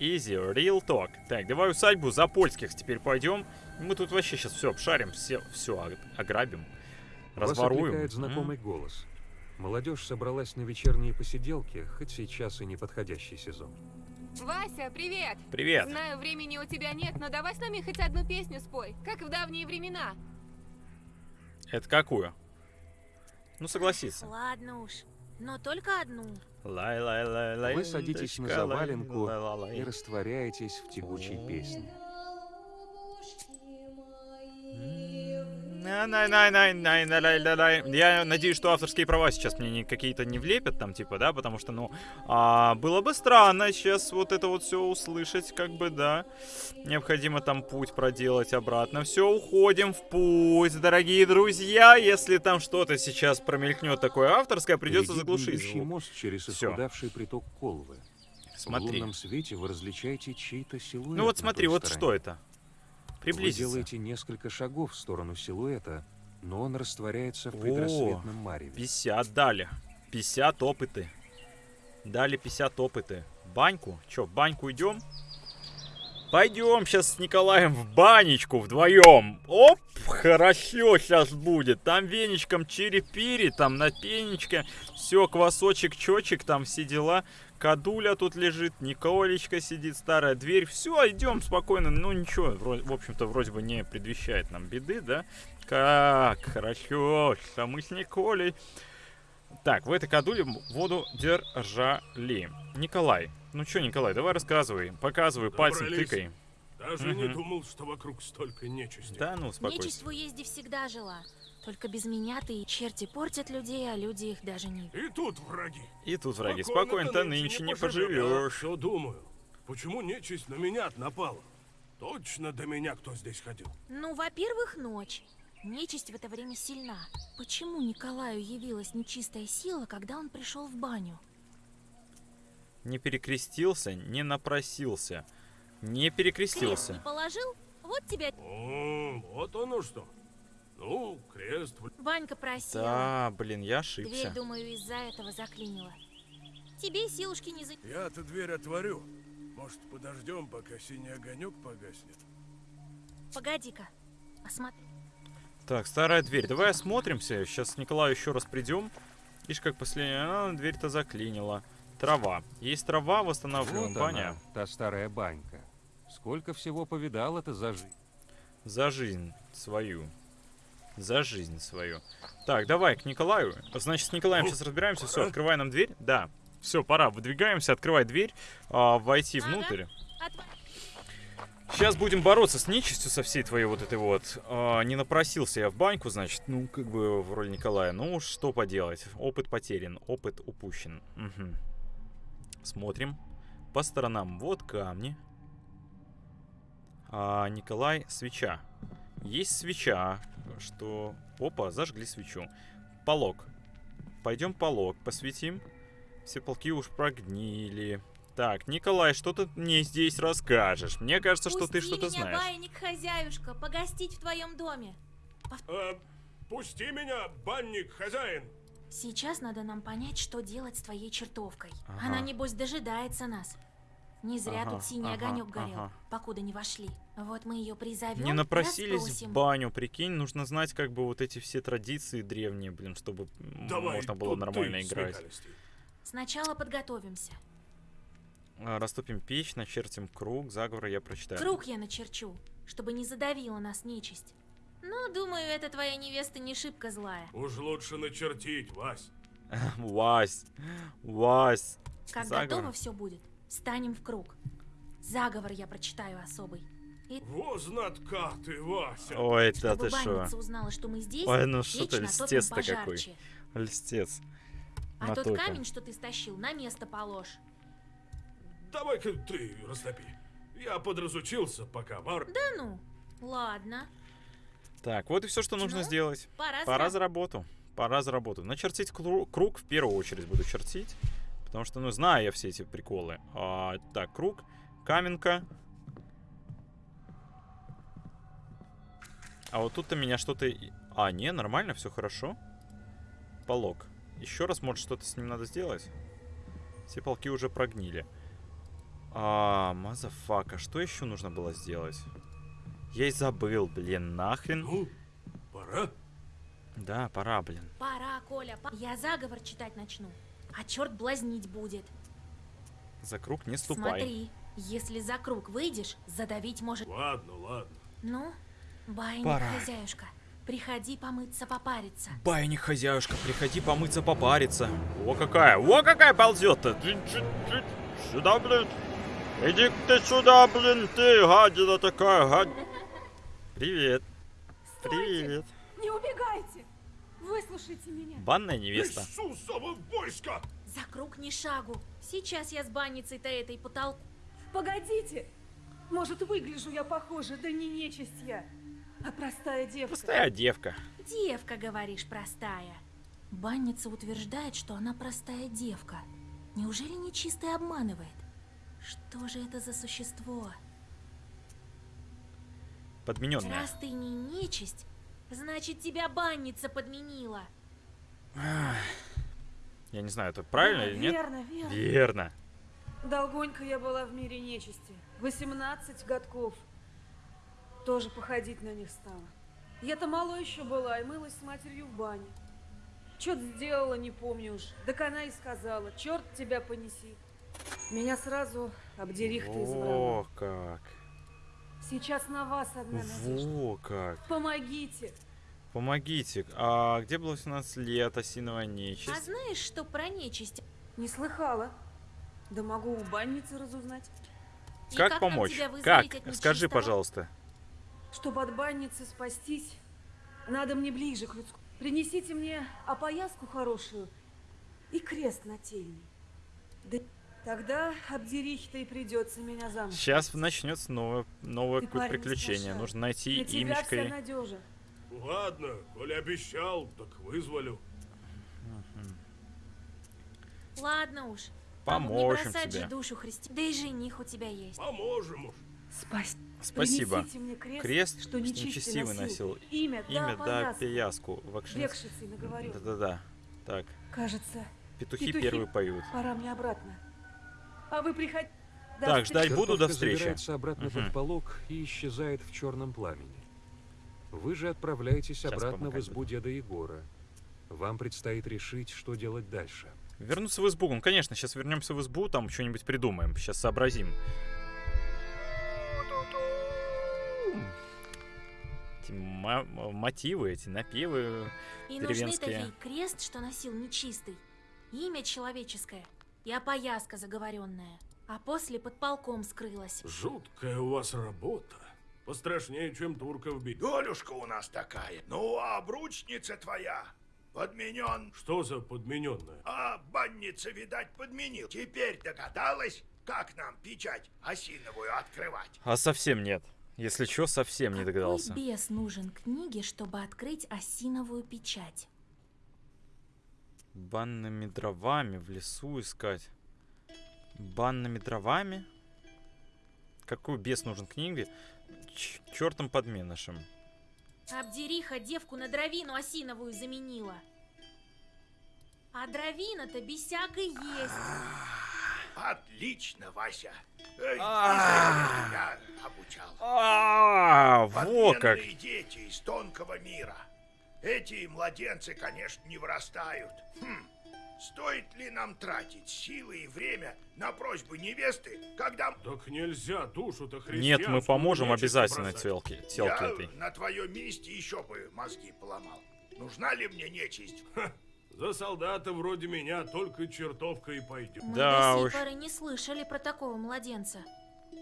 Изи, real talk. Так, давай усадьбу Запольских теперь пойдем. Мы тут вообще сейчас все обшарим, все, все ограбим. Вас Разворуем. М? знакомый голос. Молодежь собралась на вечерние посиделки, хоть сейчас и не подходящий сезон. Вася, привет! Привет. Знаю, времени у тебя нет, но давай с нами хоть одну песню спой, как в давние времена. Это какую? Ну, согласиться. Ладно уж, но только одну. Вы садитесь на заваленку и растворяетесь в тягучей песне. Я надеюсь, что авторские права сейчас мне не- какие-то не влепят там, типа, да, потому что, ну, а, было бы странно сейчас вот это вот все услышать, как бы, да. Необходимо там путь проделать обратно. Все, уходим в путь, дорогие друзья. Если там что-то сейчас промелькнет такое авторское, придется заглушить звук. мост через исхудавший приток Колвы. В Смотри. лунном свете вы различаете чей-то силуэт Ну вот смотри, вот стороне. что это. Вы Приблизиться. делаете несколько шагов в сторону силуэта, но он растворяется в предрассветном мареве. 50 дали. 50 опыты. Дали 50 опыты. Баньку? Чё, в баньку идем? Пойдем сейчас с Николаем в банечку вдвоем. Оп, хорошо сейчас будет. Там веничком чири-пири, там на пенечке. Все, квасочек, чочек, там все дела. Кадуля тут лежит, Николечка сидит, старая дверь. Все, идем спокойно. Ну ничего, в общем-то, вроде бы не предвещает нам беды, да? Как хорошо, что мы с Николей. Так, в этой кадуле воду держали. Николай, ну чё, Николай, давай рассказывай, показывай, пальцем тыкай. Даже не Мгм. думал, что вокруг столько нечисти. Да ну, Нечисть успокойся. в уезде всегда жила. Только без меня ты и черти портят людей, а люди их даже не видят. И тут враги. И тут враги, Спокойно-то спокойно-то нынче не поживешь. Все думаю. Почему нечисть на меня напала? Точно до меня кто здесь ходил. Ну, во-первых, ночь. Нечисть в это время сильна. Почему Николаю явилась нечистая сила, когда он пришел в баню? Не перекрестился, не напросился. Не Крест перекрестился. не положил? Вот тебя О, вот оно что. Ну, крест. Ванька просила. Да, блин, я Дверь, ошибся. думаю, из-за этого заклинила. Тебе силушки не за... Я-то дверь отворю. Может, подождем, пока синий огонек погаснет? Погоди-ка. Посмотри. Так, старая дверь. Давай осмотримся. Сейчас с Николаю еще раз придем. Ишь, как последняя. А, дверь-то заклинила. Трава. Есть трава, восстанавливаем. Вот Баня. она, та старая банька. Сколько всего повидал это за жизнь. За жизнь свою. За жизнь свою. Так, давай к Николаю. Значит, с Николаем сейчас разбираемся. Все, открывай нам дверь. Да. Все, пора. Выдвигаемся, открывай дверь. а, войти внутрь. Сейчас будем бороться с нечистью со всей твоей вот этой вот. А, не напросился я в баньку, значит, ну, как бы в роли Николая. Ну, что поделать. Опыт потерян, опыт упущен. Мгм. Смотрим. По сторонам. Вот камни. А, Николай, свеча. Есть свеча, что... Опа, зажгли свечу. Полог. Пойдем полог посветим. Все полки уж прогнили. Так, Николай, что ты мне здесь расскажешь? Мне кажется, что ты Пусти что-то меня, знаешь. баиньк, хозяюшка, погостить в твоем доме. А, пусти меня, банник, хозяин. Сейчас надо нам понять, что делать с твоей чертовкой. Ага. Она, небось, дожидается нас. Не зря Ага, тут синий ага, огонек горел, ага. покуда не вошли. Вот мы ее призовем Не напросились в расспросим. баню, прикинь, нужно знать как бы вот эти все традиции древние, блин, чтобы Давай, можно было нормально ты, играть. Сначала подготовимся. А, Растопим печь, начертим круг, заговор я прочитаю. Круг я начерчу, чтобы не задавила нас нечисть. Ну, думаю, эта твоя невеста не шибко злая. Уж лучше начертить, Вась. Вась, Вась. Как Заговор. готово все будет, встанем в круг. Заговор я прочитаю особый. Во знатка ты, Вася. Ой, да ты шо. узнала, что мы здесь, Ой, ну что ты, льстец-то какой. Льстец. А тот Натопим. камень, что ты стащил, на место положь. Давай-ка ты растопи. Я подразучился, пока Мар... Да ну, ладно. Так, вот и все, что нужно Ну, сделать. Пора, Пора за... за работу. Пора за работу. Начертить кру- круг в первую очередь буду чертить. Потому что, ну, знаю я все эти приколы. А, так, круг, каменка. А вот тут-то меня что-то... А, не, нормально, все хорошо. Полог. Еще раз, может, что-то с ним надо сделать? Все полки уже прогнили. А, motherfucker, что еще нужно было сделать? Я и забыл, блин, нахрен. Ну, пора. Да, пора, блин. Пора Коля, па- я заговор читать начну, а черт блазнить будет. За круг не ступай. Смотри, если за круг выйдешь, задавить может... Ладно, ладно. Ну, байник, Пора. хозяюшка, приходи помыться, попариться. Байник, хозяюшка, приходи помыться, попариться. О, какая, о, какая ползет-то. Сюда, блин. иди ты сюда, блин, ты гадина такая, гад... Привет. Привет. Не убегайте! Выслушайте меня. Банная невеста. Иисусово войско! За круг ни шагу. Сейчас я с банницей-то этой потолку. Погодите! Может, выгляжу я похоже, да не нечисть я, а простая девка. Простая девка. Девка, говоришь, простая. Банница утверждает, что она простая девка. Неужели нечистый обманывает? Что же это за существо? Подмененная. Раз ты не нечисть, значит тебя банница подменила. Я не знаю, это правильно Да, или нет? Верно, верно. Верно. Долгонько я была в мире нечисти. 18 годков. Тоже походить на них стала. Я-то мало еще была и мылась с матерью в бане. Чё-то сделала, не помню уж. Так она и сказала, черт тебя понеси. Меня сразу обдерих ты избрала. О, как. Сейчас на вас одна надежда. Во как. Помогите. Помогите. А где было 18 лет, осиновая А нечисть? знаешь, что про нечисть? Не слыхала. Да могу у банницы разузнать. Как нам помочь? Как? Скажи, пожалуйста. Чтобы от банницы спастись, надо мне ближе к людску. Принесите мне опояску хорошую и крест нательный. Да тогда обдерихе-то и придется меня замуж. Сейчас начнется новое, новое парень приключение. Нужно найти На тебя имечко. вся надежа. Ладно, коли обещал, так вызволю. Ладно уж. Бабу не Поможем бросать тебе. же душу христи. Да и жених у тебя есть. Поможем уж. Спасибо. Спасибо. Крест, Крест, что нечистый нечестивый носил. носил. Имя, Имя, да, пияску. Вакшин... Да-да-да. Так, Кажется, петухи, Петухи. первые поют. пора мне обратно. А вы приходите. Так, ждать буду до встречи. забирается обратно Мгм. под полог и исчезает в черном пламени. Вы же отправляетесь Щас обратно в избу деда Егора. Вам предстоит решить, что делать дальше. Вернуться в избу. Ну, конечно, сейчас вернемся в избу, там что-нибудь придумаем. Сейчас сообразим. Эти мотивы, эти напевы И нужны деревенские. такие крест, что носил нечистый, имя человеческое и опояска заговоренная. А после под полком скрылась. Жуткая у вас работа. Пострашнее, чем турков бить. Долюшка у нас такая. Ну, а обручница твоя подменен. Что за подмененная? А банница, видать, подменил. Теперь догадалась, как нам печать осиновую открывать. А совсем нет. Если что, совсем не догадался. Какой бес нужен книге, чтобы открыть осиновую печать? Банными дровами в лесу искать. Банными дровами? Какой бес нужен книге? Ч- чертом подменышем. Обдериха девку на дровину осиновую заменила. А дровина-то бесяк и есть. Отлично, Вася. Эй, А. я обучал. А, во как! Дети из тонкого мира. Эти младенцы, конечно, не вырастают. Хм. Стоит ли нам тратить силы и время на просьбы невесты, когда Так нельзя душу-то Нет, мы поможем обязательно бросать. телке, я этой. на твоем месте еще бы мозги поломал? Нужна ли мне нечисть? За солдата вроде меня только чертовка и пойдет. Мы Да уж. сей поры не слышали про такого младенца.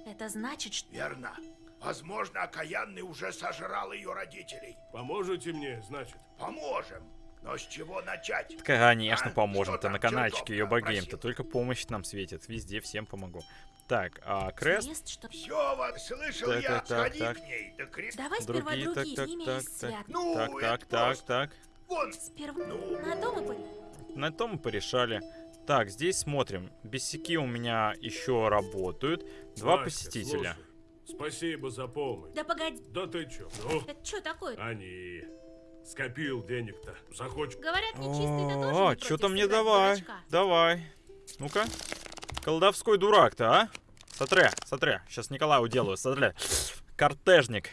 Это значит, что... Верно. Возможно, окаянный уже сожрал ее родителей. Поможете мне, значит? Поможем. Но с чего начать? Так, конечно, А, поможем-то что на каналчике ее богейм-то. просил? Только помощь нам светит. Везде всем помогу. Так, а крест? Крест, что... Все, вот, слышал Так, я, так, так, сходи так. к ней. Да крест... Давай сперва Другие, так, другие, так, так, из так. свят. Ну, Так, это так, так, так. Вон, Сперва Ну. на дом и по- На том мы порешали. Так, здесь смотрим. Бесяки у меня еще работают. Два Васька, посетителя. слушай, спасибо за помощь. Да погоди, Да ты чё? Ну, это что такое? они... Скопил денег-то. Захочешь... Говорят, нечистый-то тоже О, не что-то мне давай. дурачка. Давай. Ну-ка. Колдовской дурак-то, а? Смотри, смотри. Сейчас Николаю уделаю, смотри. Кортежник.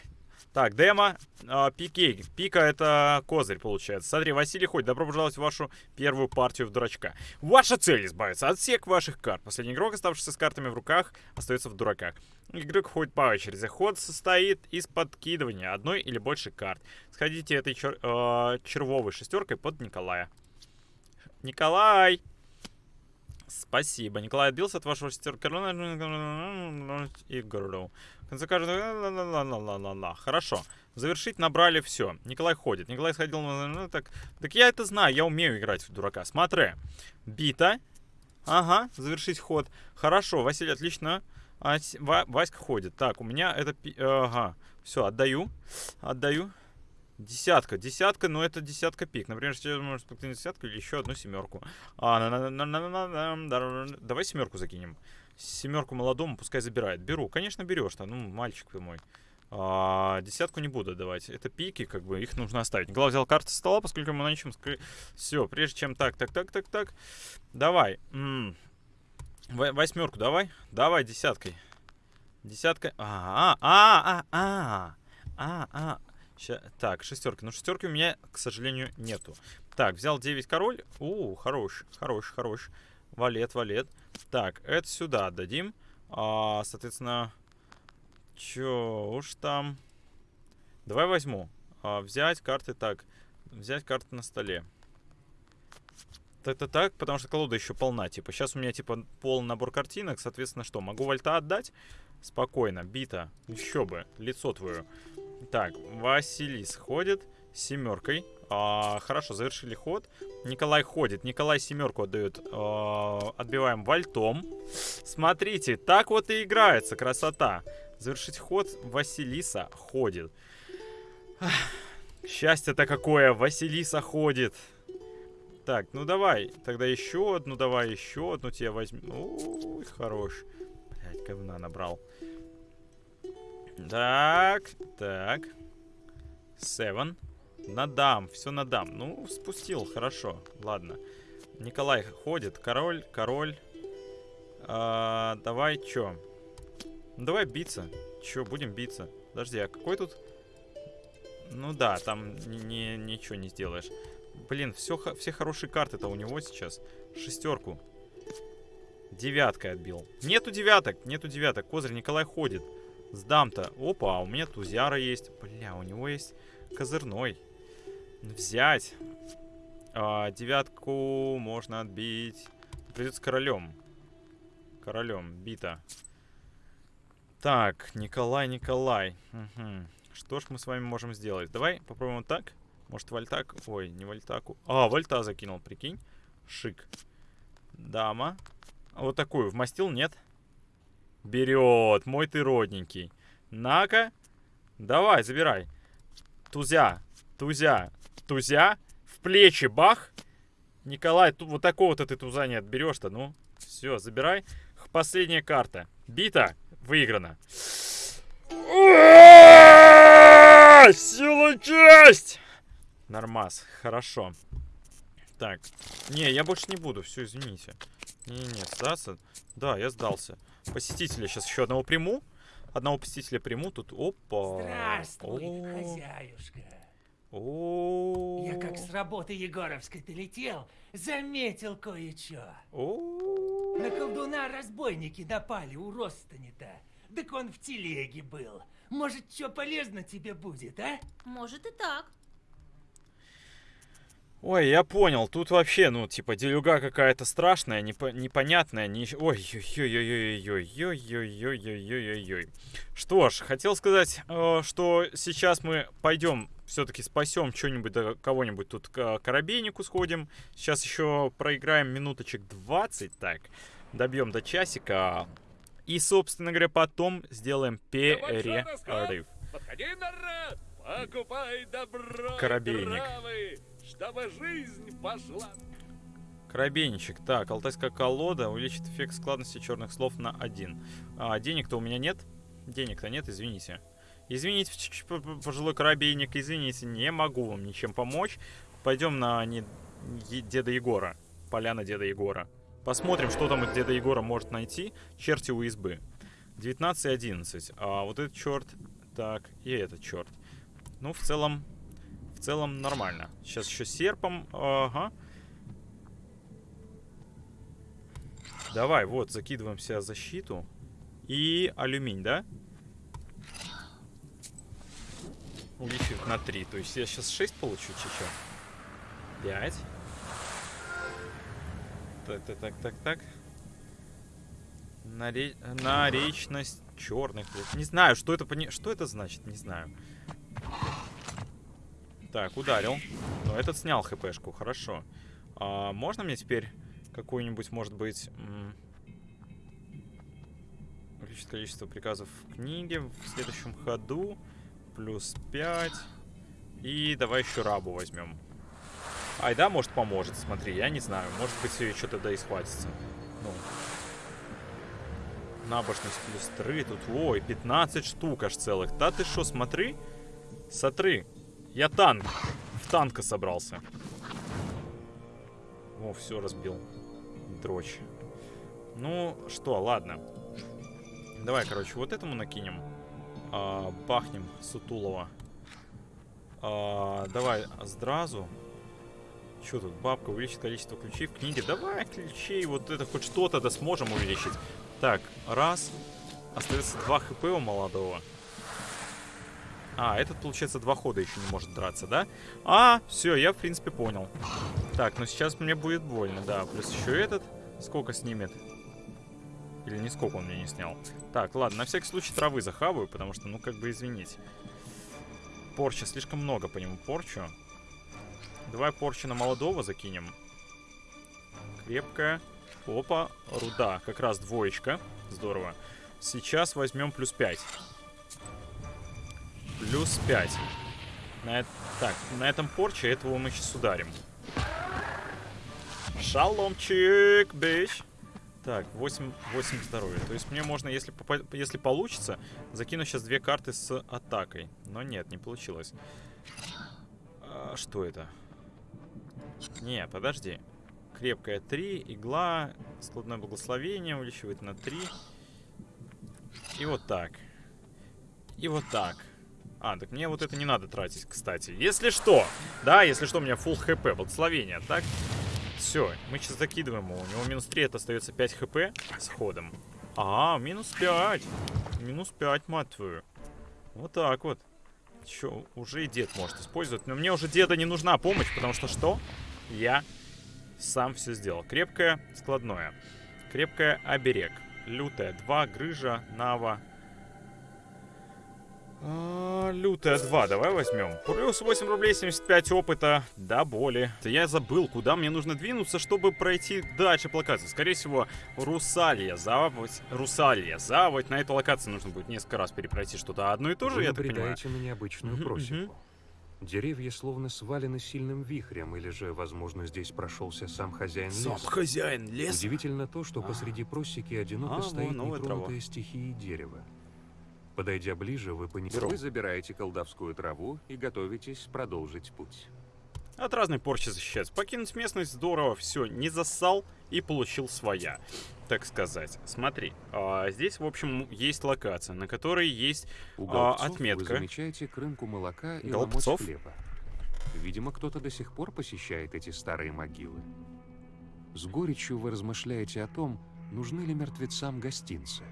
Так, демо, э, пикей. Пика это козырь, получается. Смотри, Василий Ходь, добро пожаловать в вашу первую партию в дурачка. Ваша цель избавиться от всех ваших карт. Последний игрок, оставшийся с картами в руках, остается в дураках. Игрок ходит по очереди. Ход состоит из подкидывания одной или больше карт. Сходите этой чер э, червовой шестеркой под Николая. Николай! Спасибо. Николай отбился от вашего шестерка. Игру. В конце каждого... Хорошо. Завершить набрали все. Николай ходит. Николай сходил... Ну, так, так я это знаю. Я умею играть в дурака. Смотри. Бита. Ага. Завершить ход. Хорошо. Василий, отлично. А, Васька ходит. Так, у меня это... Ага. Все, отдаю. Отдаю. Десятка. Десятка, но это десятка пик. Например, сейчас можно спокойно десятку или еще одну семерку. А, на -на -на Давай семерку закинем. Семерку молодому пускай забирает. Беру. Конечно, берешь-то. Ну, мальчик ты мой. А, десятку не буду давать. Это пики, как бы, их нужно оставить. Николай взял карты со стола, поскольку мы на ничем... Все, прежде чем так, так, так, так, так. Давай. М -м. Восьмерку давай. Давай десяткой. Десятка. А, а, а, а, а, а. Ща... Так, шестерки. Ну, шестерки у меня, к сожалению, нету. Так, взял 9 король. У, хорош, хорош, хорош. Валет, валет. Так, это сюда отдадим. А, соответственно, чё уж там. Давай возьму. А, взять карты так. Взять карты на столе. Это так, потому что колода еще полна. Типа, сейчас у меня, типа, полный набор картинок. Соответственно, что? Могу вольта отдать? Спокойно. Бита. Еще бы. Лицо твое. Так, Василис ходит семеркой. А, хорошо, завершили ход. Николай ходит. Николай семерку отдает. А, отбиваем вальтом. Смотрите, так вот и играется. Красота. Завершить ход. Василиса ходит. Счастье-то какое. Василиса ходит. Так, ну давай. Тогда еще одну, давай еще одну тебе возьму. Ой, хорош. Блять, говна набрал. Так, так. Севен. Надам, все надам. Ну, спустил, хорошо. Ладно. Николай ходит. Король, король. А, давай, чё? Ну, давай биться. Чё, будем биться. Подожди, а какой тут... Ну да, там ни, ни, ничего не сделаешь. Блин, все, все хорошие карты-то у него сейчас. Шестерку. Девяткой отбил. Нету девяток, нету девяток. Козырь Николай ходит. Сдам-то. Опа, а у меня Тузяра есть. Бля, у него есть козырной. Взять. А, девятку можно отбить. Придется королем. Королем. Бита. Так, Николай, Николай. Угу. Что ж мы с вами можем сделать? Давай попробуем вот так. Может, вальтак? Ой, не вальтаку. А, вальта закинул, прикинь. Шик. Дама. Вот такую вмастил, нет? Берет. Мой ты родненький. На-ка. Давай, забирай. Тузя. Тузя. Тузя. В плечи. Бах. Николай, тут вот такого-то ты туза не отберешь-то. Ну, все, забирай. Последняя карта. Бита. Выиграна. Сила честь! Нормас. Хорошо. Так. Не, я больше не буду. Все, извините. Не-не, сдаться. Да, я сдался. Посетителя сейчас еще одного приму. Одного посетителя приму. Тут, опа. Здравствуй, О -о -о. хозяюшка. О, Я как с работы Егоровской долетел, заметил кое-что. На колдуна разбойники напали у Ростани-то. Так он в телеге был. Может, что полезно тебе будет, а? Может и так. Ой, я понял. Тут вообще, ну, типа, делюга какая-то страшная, непо непонятная. Не... Ой, ой-ой-ой-ой-ой-ой-ой-ой-ой-ой-ой. Что ж, хотел сказать, э, что сейчас мы пойдем все-таки спасем что-нибудь, да, кого-нибудь тут к корабейнику сходим. Сейчас еще проиграем минуточек 20, так. Добьем до часика. И, собственно говоря, потом сделаем перерыв. Подходи, народ! Покупай добро Корабейник. Травы, чтобы жизнь пошла. Корабейничек. Так, алтайская колода увеличит эффект складности черных слов на один. А, денег-то у меня нет. Денег-то нет, извините. Извините, пожилой корабейник, извините, не могу вам ничем помочь. Пойдем на не... Деда Егора. Поляна Деда Егора. Посмотрим, что там от Деда Егора может найти. Черти у избы. 19 и 11. А вот этот черт. Так, и этот черт. Ну, в целом, в целом нормально. Сейчас еще серпом. Ага. Давай, вот, закидываем себя защиту. И алюминь, да? Увеличивать на 3. То есть я сейчас 6 получу, чуть-чуть. 5. Так, так, так, так, так. Наре... Наречность черных. Не знаю, что это, пони... что это значит, не знаю. Так, ударил. Но этот снял хпшку, хорошо. А, можно мне теперь какую-нибудь, может быть... Количество приказов в книге в следующем ходу. Плюс 5. И давай еще рабу возьмем. Айда, может, поможет, смотри, я не знаю. Может быть, что-то да и схватится. Ну. Набожность плюс 3. Тут, ой, 15 штук аж целых. Да ты что, смотри. Смотри. Я танк. В танка собрался. О, все разбил. Дрочь. Ну, что, ладно. Давай, короче, вот этому накинем. А, бахнем Сутулова. А, давай, сразу. Что тут? Бабка увеличит количество ключей в книге. Давай ключей, вот это хоть что-то да сможем увеличить. Так, раз. Остается 2 хп у молодого. А, этот, получается, два хода еще не может драться, да? А, все, я, в принципе, понял. Так, ну сейчас мне будет больно, да. Плюс еще этот. Сколько снимет? Или не сколько он мне не снял? Так, ладно, на всякий случай травы захаваю, потому что, ну, как бы, извините. Порча, слишком много по нему порчу. Давай порчу на молодого закинем. Крепкая. Опа, руда. Как раз двоечка. Здорово. Сейчас возьмем плюс 5. Плюс 5. На, так, на этом порче этого мы сейчас ударим. Шаломчик, бич. Так, 8, 8 здоровья. То есть мне можно, если, если получится, закину сейчас две карты с атакой. Но нет, не получилось. А, что это? Не, подожди. Крепкая 3, игла, складное благословение увеличивает на 3. И вот так. И вот так. А, так мне вот это не надо тратить, кстати. Если что, да, если что, у меня full хп, благословение, так? Все, мы сейчас закидываем его. У него минус 3, это остается 5 хп с ходом. А, минус 5. Минус 5, мать твою. Вот так вот. Че, уже и дед может использовать. Но мне уже деда не нужна помощь, потому что что? Я сам все сделал. Крепкое, складное. Крепкое, оберег. Лютая, 2, грыжа, нава, а, лютая 2, давай возьмем. Плюс 8 рублей 75 опыта до боли. Я забыл, куда мне нужно двинуться, чтобы пройти дальше по локации. Скорее всего, Русалия, заводь, Русалия, заводь. На эту локацию нужно будет несколько раз перепройти что-то одно и то же, Вы я так понимаю. на необычную просеку. Деревья словно свалены сильным вихрем, или же, возможно, здесь прошелся сам хозяин Сам леса. хозяин леса? Удивительно то, что посреди просеки одиноко А, стоит вон, трава. нетронутое стихией дерево. Подойдя ближе, вы понимаете, вы забираете колдовскую траву и готовитесь продолжить путь. От разной порчи защищается. Покинуть местность здорово, все, не зассал и получил своя, так сказать. Смотри, а, здесь, в общем, есть локация, на которой есть У а, отметка. вы замечаете крынку молока и Голубцов? хлеба. Видимо, кто-то до сих пор посещает эти старые могилы. С горечью вы размышляете о том, нужны ли мертвецам гостинцы.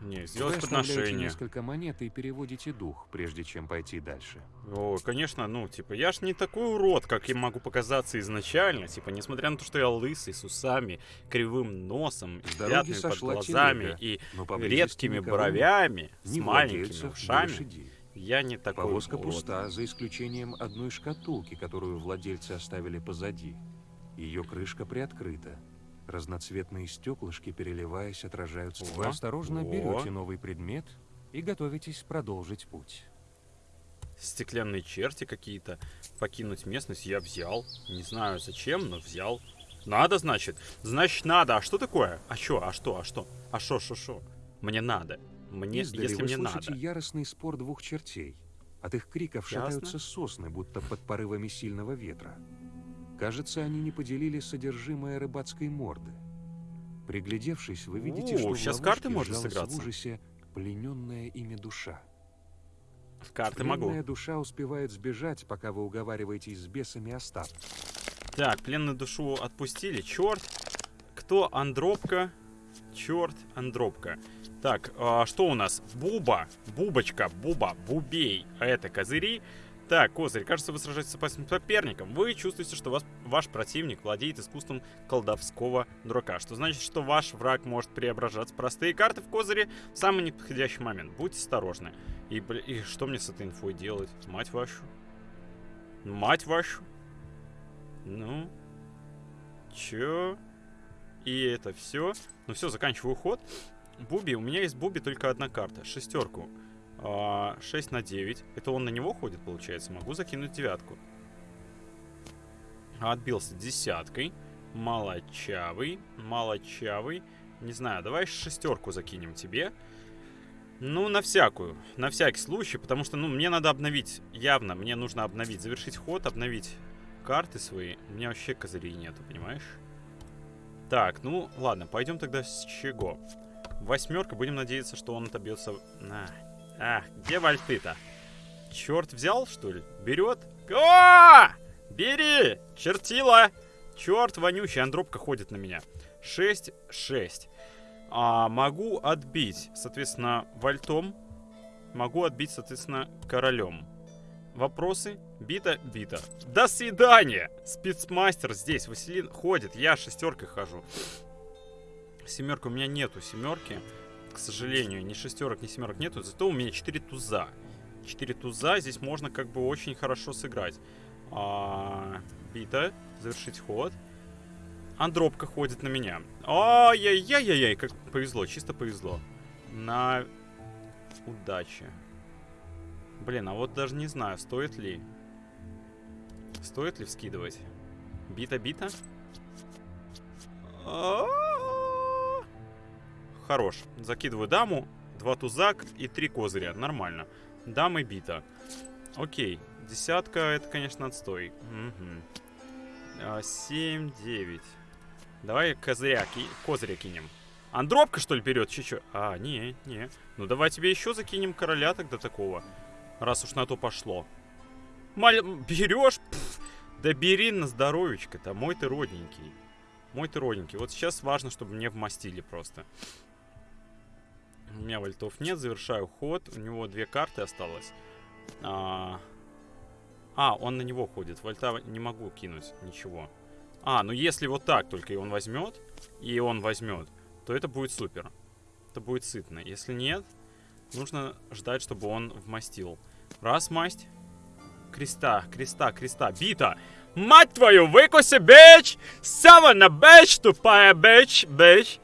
Не, сделать подношение. несколько монет и переводите дух, прежде чем пойти дальше. О, конечно, ну, типа, я ж не такой урод, как я могу показаться изначально. Типа, несмотря на то, что я лысый, с усами, кривым носом, с пятнами под глазами телега, и редкими бровями, нет. с маленькими ушами. Я не такой Повозка урод. пуста, за исключением одной шкатулки, которую владельцы оставили позади. Ее крышка приоткрыта. Разноцветные стеклышки, переливаясь, отражаются. Вы осторожно о. берете новый предмет и готовитесь продолжить путь. Стеклянные черти какие-то. Покинуть местность я взял. Не знаю зачем, но взял. Надо, значит? Значит, надо. А что такое? А что? А что? А что? А что? Что? Что? Мне надо. Мне, Издали если вы мне слышите надо. яростный спор двух чертей. От их криков Ясно. шатаются сосны, будто под порывами сильного ветра. Кажется, они не поделили содержимое рыбацкой морды. Приглядевшись, вы видите, О, что в щас ловушке карты можно сыграться. в ужасе плененная ими душа. Карты могу. Пленная душа успевает сбежать, пока вы уговариваетесь с бесами остаться. Так, пленную душу отпустили. Черт. Кто? Андропка. Черт, Андропка. Так, а, что у нас? Буба, Бубочка, Буба, Бубей. А это козыри. Так, козырь, кажется, вы сражаетесь с опасным соперником. Вы чувствуете, что вас, ваш противник владеет искусством колдовского дурака. Что значит, что ваш враг может преображаться простые карты в козыре в самый неподходящий момент. Будьте осторожны. И, и что мне с этой инфой делать? Мать вашу. Мать вашу. Ну. Чё? И это все. Ну все, заканчиваю ход. Буби, у меня есть Буби только одна карта. Шестерку. А, 6 на 9. Это он на него ходит, получается. Могу закинуть девятку. Отбился десяткой. Молочавый. Молочавый. Не знаю, давай шестерку закинем тебе. Ну, на всякую. На всякий случай, потому что, ну, мне надо обновить. Явно, мне нужно обновить. Завершить ход, обновить карты свои. У меня вообще козырей нету, понимаешь? Так, ну, ладно, пойдем тогда с чего? Восьмерка, будем надеяться, что он отобьется... На. А, где вальты-то? Черт взял, что ли? Берет? О! Бери! Чертила! Черт вонючий, андропка ходит на меня. 6, 6. А, могу отбить, соответственно, вальтом. Могу отбить, соответственно, королем. Вопросы? Бита, бита. До свидания! Спецмастер здесь, Василин ходит, я шестеркой хожу. Семерка у меня нету, семерки. К сожалению, ни шестерок, ни семерок нету. Зато у меня 4 туза. 4 туза, здесь можно как бы очень хорошо сыграть. А, бита, завершить ход. Андропка ходит на меня. Ай-яй-яй-яй-яй, как повезло, чисто повезло. На удачи. Блин, а вот даже не знаю, стоит ли. Стоит ли вскидывать? Бита-бита? Хорош. Закидываю даму, два туза и три козыря. Нормально. Дама бита. Окей. Десятка, это, конечно, отстой. Угу. 7, 9. Давай козыря, ки козыря кинем. Андропка, что ли, берет? Че, А, не, не. Ну, давай тебе еще закинем короля тогда такого. Раз уж на то пошло. Маль... Берешь? Да бери на здоровечко-то. Мой ты родненький. Мой ты родненький. Вот сейчас важно, чтобы мне вмастили просто. У меня вольтов нет. Завершаю ход. У него две карты осталось. А, а он на него ходит. Вольта не могу кинуть. Ничего. А, ну если вот так только и он возьмет, и он возьмет, то это будет супер. Это будет сытно. Если нет, нужно ждать, чтобы он вмастил. Раз, масть. Креста, креста, креста. Бита! Мать твою, выкуси, бич! Савана, бич, тупая бич, бич.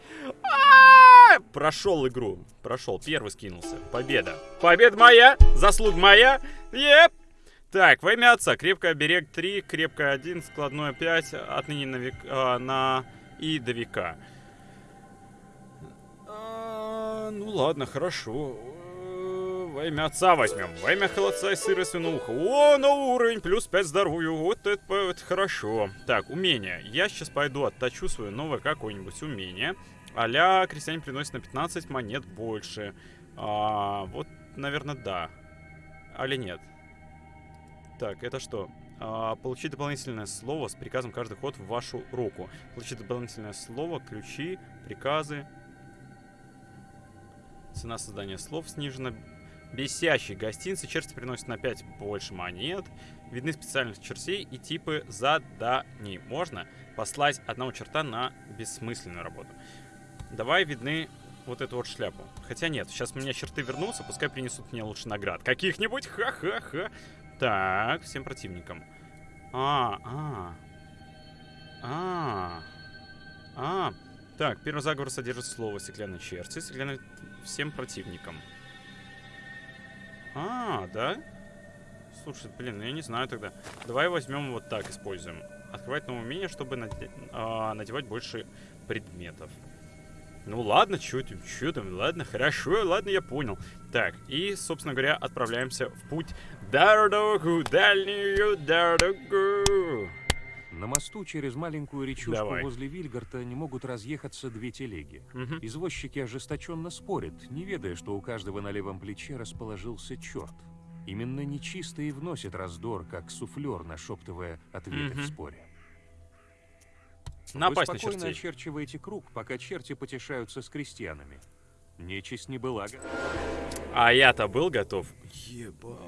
Прошел игру. Прошел. Первый скинулся. Победа. Победа моя. Заслуг моя. Еп. Так, во имя отца. Крепкая берег 3, крепкая 1, складное 5. Отныне на, век, а, на и до века. А, ну ладно, хорошо. Во имя отца возьмем. Во имя холодца и сыра свинуха. О, на уровень, плюс 5 здоровью. Вот это, это хорошо. Так, умение. Я сейчас пойду отточу свое новое какое-нибудь умение. Аля крестьяне приносят на 15 монет больше. А, вот, наверное, да. Али нет. Так, это что? А, получить дополнительное слово с приказом каждый ход в вашу руку. Получить дополнительное слово, ключи, приказы. Цена создания слов снижена. Бесящие гостинцы. Черти приносят на 5 больше монет. Видны специальных чертей и типы заданий. Можно послать одного черта на бессмысленную работу. Давай видны вот эту вот шляпу. Хотя нет, сейчас у меня черты вернутся, пускай принесут мне лучше наград. Каких-нибудь, ха-ха-ха. Так, всем противникам. А, а. А. А. Так, первый заговор содержит слово стеклянной черти. Стеклянной... Всем противникам. А, да? Слушай, блин, ну я не знаю тогда. Давай возьмем вот так, используем. Открывать новое умение, чтобы наде... а, надевать больше предметов. Ну ладно, что там, что там, ладно, хорошо, ладно, я понял. Так, и, собственно говоря, отправляемся в путь дорогу, дальнюю дорогу. На мосту через маленькую речушку Давай. возле Вильгарта не могут разъехаться две телеги. Угу. Извозчики ожесточенно спорят, не ведая, что у каждого на левом плече расположился черт. Именно нечистый и вносит раздор, как суфлер, нашептывая ответы Мгм. в споре. Напасть Вы на спокойно чертей. очерчиваете круг, пока черти потешаются с крестьянами. Нечисть не была готова. А я-то был готов. Ебать.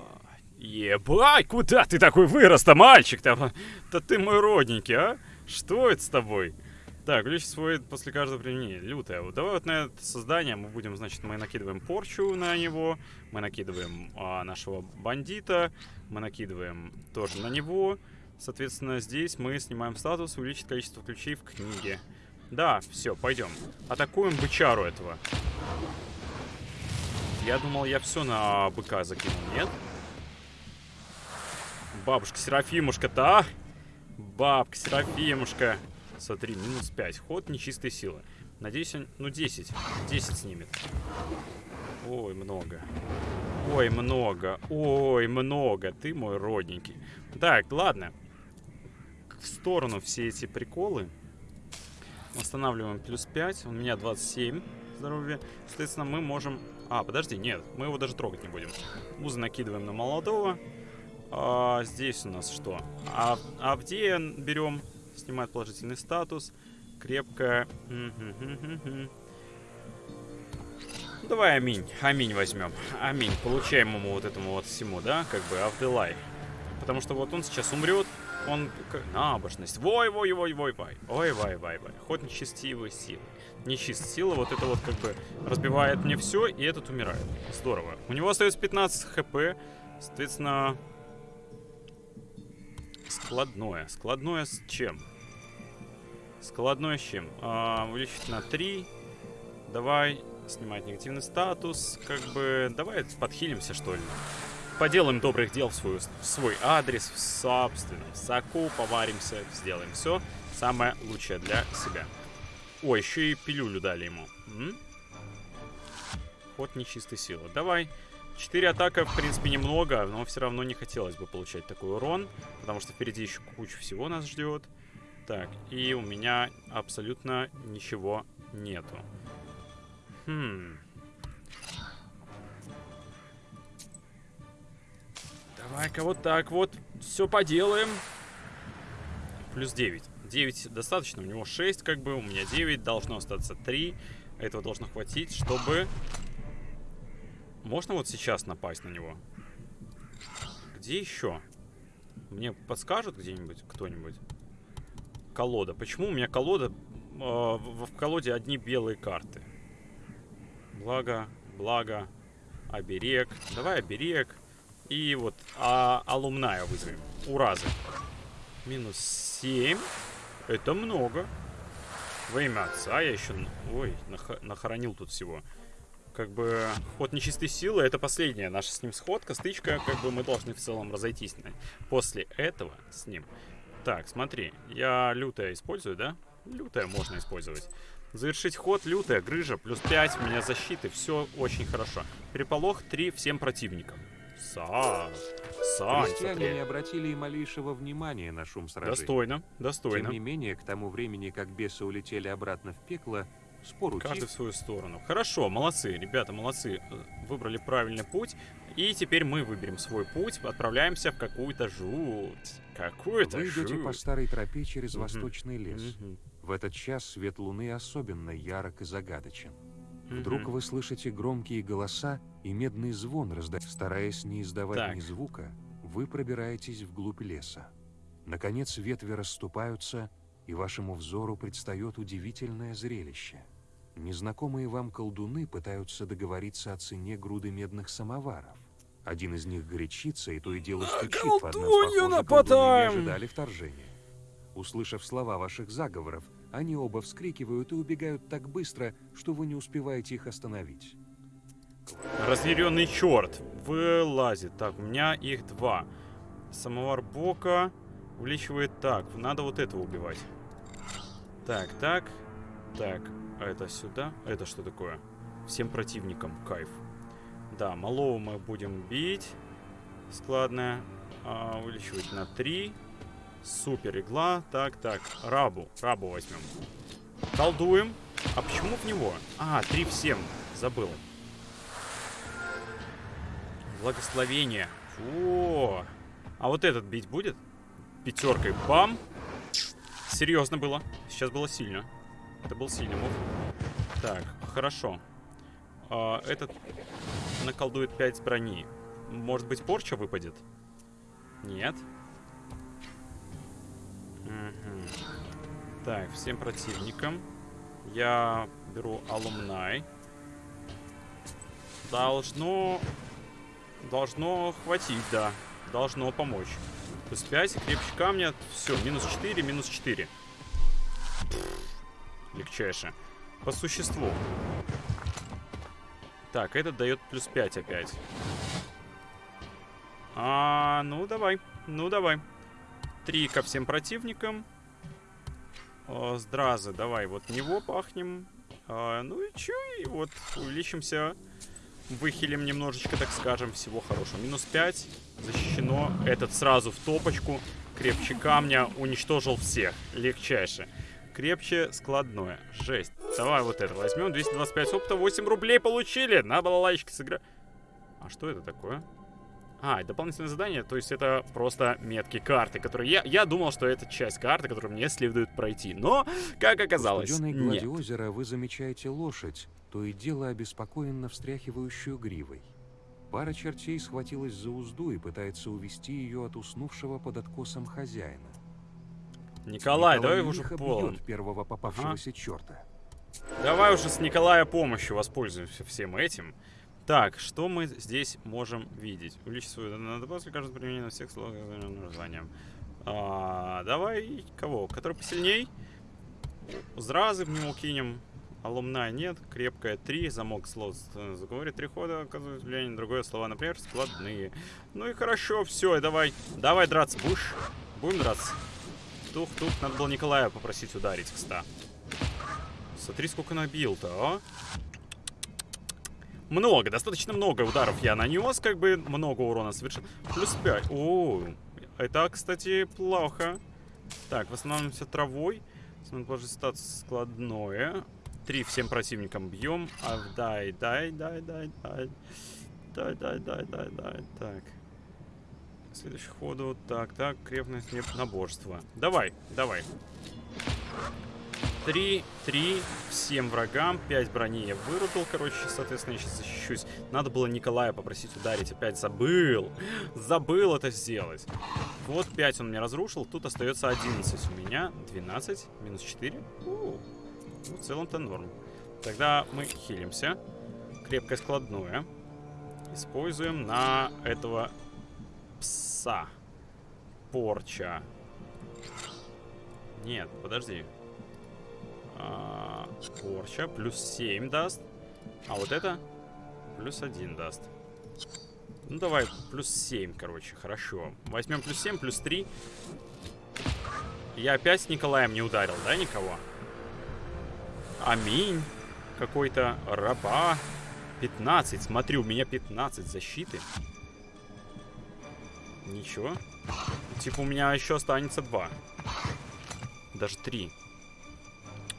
Ебать, куда ты такой вырос-то, мальчик-то? Да ты мой родненький, а? Что это с тобой? Так, увеличить свой после каждого применения. Лютая. Вот давай вот на это создание мы будем, значит, мы накидываем порчу на него, мы накидываем а, нашего бандита, мы накидываем тоже на него. Соответственно, здесь мы снимаем статус, увеличить количество ключей в книге. Да, все, пойдем. Атакуем бычару этого. Я думал, я все на быка закинул, нет? Бабушка Серафимушка-то? Бабка Серафимушка. Смотри, минус 5. Ход нечистой силы. Надеюсь, он... Ну, 10. 10 снимет. Ой, много. Ой, много. Ой, много. Ты мой родненький. Так, ладно. В сторону все эти приколы. Восстанавливаем плюс 5. У меня 27 здоровья. Соответственно, мы можем... А, подожди, нет. Мы его даже трогать не будем. Узы накидываем на молодого. А, здесь у нас что? А, Авдея берем. Снимает положительный статус. Крепкая. Давай аминь. Аминь возьмем. Аминь. Получаем ему вот этому вот всему, да? Как бы Авделай. Потому что вот он сейчас умрет. Он... Набожность. Вой, вой, вой, вой, вой. Ой, вай, вай, вай. Ход нечестивой силы. Нечист сила. Вот это вот как бы разбивает мне все, и этот умирает. Здорово. У него остается 15 хп. Соответственно... Складное. Складное с чем? Складное с чем? А, увеличить на 3. Давай снимать негативный статус. Как бы... Давай подхилимся, что ли. Поделаем добрых дел в, свою, в свой адрес, в собственном соку, поваримся, сделаем все самое лучшее для себя. О, еще и пилюлю дали ему. М? Ход нечистой силы. Давай. Четыре атака, в принципе, немного, но все равно не хотелось бы получать такой урон, потому что впереди еще куча всего нас ждет. Так, и у меня абсолютно ничего нету. Хм. Давай-ка вот так вот все поделаем. Плюс 9. 9 достаточно, у него 6 как бы, у меня 9, должно остаться 3. Этого должно хватить, чтобы... Можно вот сейчас напасть на него? Где еще? Мне подскажут где-нибудь кто-нибудь? Колода. Почему у меня колода... э, в, колоде одни белые карты? Благо, благо, оберег. Давай оберег. И вот а, алумная вызовем. Уразы. Минус 7. Это много. Во имя отца я еще... Ой, нах- нахоронил тут всего. Как бы ход нечистой силы это последняя наша с ним сходка, стычка, как бы мы должны в целом разойтись. После этого с ним. Так, смотри, я лютая использую, да? Лютая можно использовать. Завершить ход, лютая, грыжа, плюс 5, у меня защиты, все очень хорошо. Переполох 3 всем противникам. Са, Сань, Крестьяне не обратили и малейшего внимания на шум сражений. Достойно, достойно. Тем не менее, к тому времени, как бесы улетели обратно в пекло, спор утих, Каждый в свою сторону. Хорошо, молодцы, ребята, молодцы. Э, Выбрали правильный путь. И теперь мы выберем свой путь, отправляемся в какую-то жуть. Какую-то Вы идете по жуть. старой тропе через восточный лес. В этот час свет луны особенно ярок и загадочен. Вдруг вы слышите громкие голоса и медный звон раздать. Стараясь не издавать Так. ни звука, вы пробираетесь вглубь леса. Наконец ветви расступаются, и вашему взору предстает удивительное зрелище. Незнакомые вам колдуны пытаются договориться о цене груды медных самоваров. Один из них горячится и то и дело стучит под нас. колдунью Похоже, не нападаем! ожидали вторжения. Услышав слова ваших заговоров, они оба вскрикивают и убегают так быстро, что вы не успеваете их остановить. Разъяренный черт вылазит. Так, у меня их два. Самовар Бока увеличивает так. Надо вот этого убивать. Так, так, так. А это сюда? Это что такое? Всем противникам. Кайф. Да, малого мы будем бить. Складная. А, увеличивать на 3. Супер игла. Так, так. Рабу. Рабу возьмем. Колдуем. А почему в него? А, 3 всем. Забыл. Благословение. О, а вот этот бить будет? Пятеркой, бам. Серьезно было. Сейчас было сильно. Это был сильный мув. Так, хорошо. А, этот наколдует 5 с брони. Может быть, порча выпадет? Нет. Угу. Так, всем противникам. Я беру алумнай. Должно... Должно хватить, да. Должно помочь. Плюс 5, крепче камня. Все, минус 4, минус 4. Легчайше. По существу. Так, этот дает плюс 5 опять. А, ну давай. Ну давай. Три ко всем противникам. О, Здразы, давай вот него пахнем. А, ну и чё, и вот увеличимся. Выхилим немножечко, так скажем, всего хорошего. Минус 5, защищено. Этот сразу в топочку. Крепче камня, уничтожил всех. Легчайше. Крепче складное. Жесть. Давай вот это возьмем. 225 опыта, 8 рублей получили. На балалайчике сыгра... А что это такое? А, дополнительное задание, то есть это просто метки карты, которые... Я, я думал, что это часть карты, которую мне следует пройти, но, как оказалось, В глади озера вы замечаете лошадь, то и дело обеспокоенно встряхивающую гривой. Пара чертей схватилась за узду и пытается увести ее от уснувшего под откосом хозяина. Николай, давай уже полон. первого попавшегося черта. Давай уже с Николая помощью воспользуемся всем этим. Так, что мы здесь можем видеть? Свою... Надо после каждого применения на всех словах названием. А, давай кого? Который посильней? Зразы в него кинем. Алумна нет. Крепкая 3. Замок слов заговорит. Три хода оказывает влияние другое слова. Например, складные. Ну и хорошо, все, давай. Давай драться. Будешь? Будем драться? Тух-тух. Надо было Николая попросить ударить, кста. Смотри, сколько набил-то, а? Много, достаточно много ударов я нанес, как бы много урона совершил. Плюс 5. О, это, кстати, плохо. Так, восстанавливаемся травой. Смотрим, положить статус складное. Три всем противникам бьем. А, дай, дай, дай, дай, дай. Дай, дай, дай, дай, дай. Так. Следующий ходу. Так, так, крепность нет наборства. Давай, давай. Три, три, всем врагам, 5 брони я вырубил, короче, соответственно, я сейчас защищусь. Надо было Николая попросить ударить, опять забыл. Забыл это сделать. Вот 5 он мне разрушил, тут остается 11 у меня, 12, минус 4. У -у. Ну, в целом-то норм. Тогда мы хилимся. Крепкое складное. Используем на этого пса. Порча. Нет, подожди. А, порча плюс 7 даст. А вот это плюс 1 даст. Ну давай, плюс 7, короче, хорошо. Возьмем плюс 7, плюс 3. Я опять с Николаем не ударил, да, никого? Аминь. Какой-то раба. 15. Смотри, у меня 15 защиты. Ничего. Типа у меня еще останется 2. Даже 3.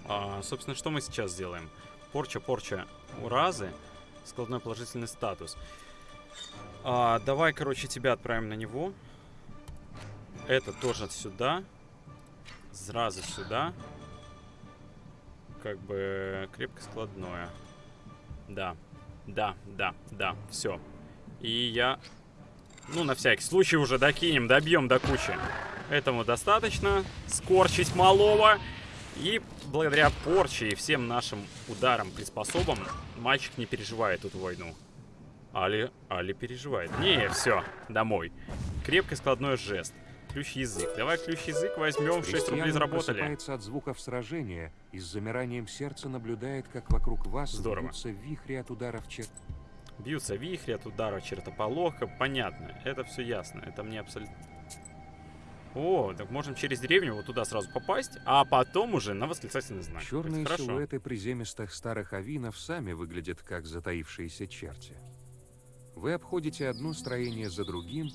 А, собственно, что мы сейчас сделаем? Порча, порча, уразы. Складной положительный статус. А, давай, короче, тебя отправим на него. Это тоже сюда. Зразы сюда. Как бы крепко складное. Да, да, да, да, все. И я, ну, на всякий случай уже докинем, добьем до кучи. Этому достаточно. Скорчить малого. И благодаря порче и всем нашим ударам, приспособам, мальчик не переживает эту войну. Али, Али переживает. Не, все, домой. Крепкий складной жест. Ключ-язык. Давай ключ-язык возьмем, 6 рублей заработали. от звуков сражения и с замиранием сердца наблюдает, как вокруг вас Здорово. бьются вихри от ударов чер... Бьются вихри от удара чертополоха. Понятно. Это все ясно. Это мне абсолютно... О, так можем через деревню вот туда сразу попасть, а потом уже на восклицательный знак. Черные Это силуэты приземистых старых авинов сами выглядят как затаившиеся черти. Вы обходите одно строение за другим,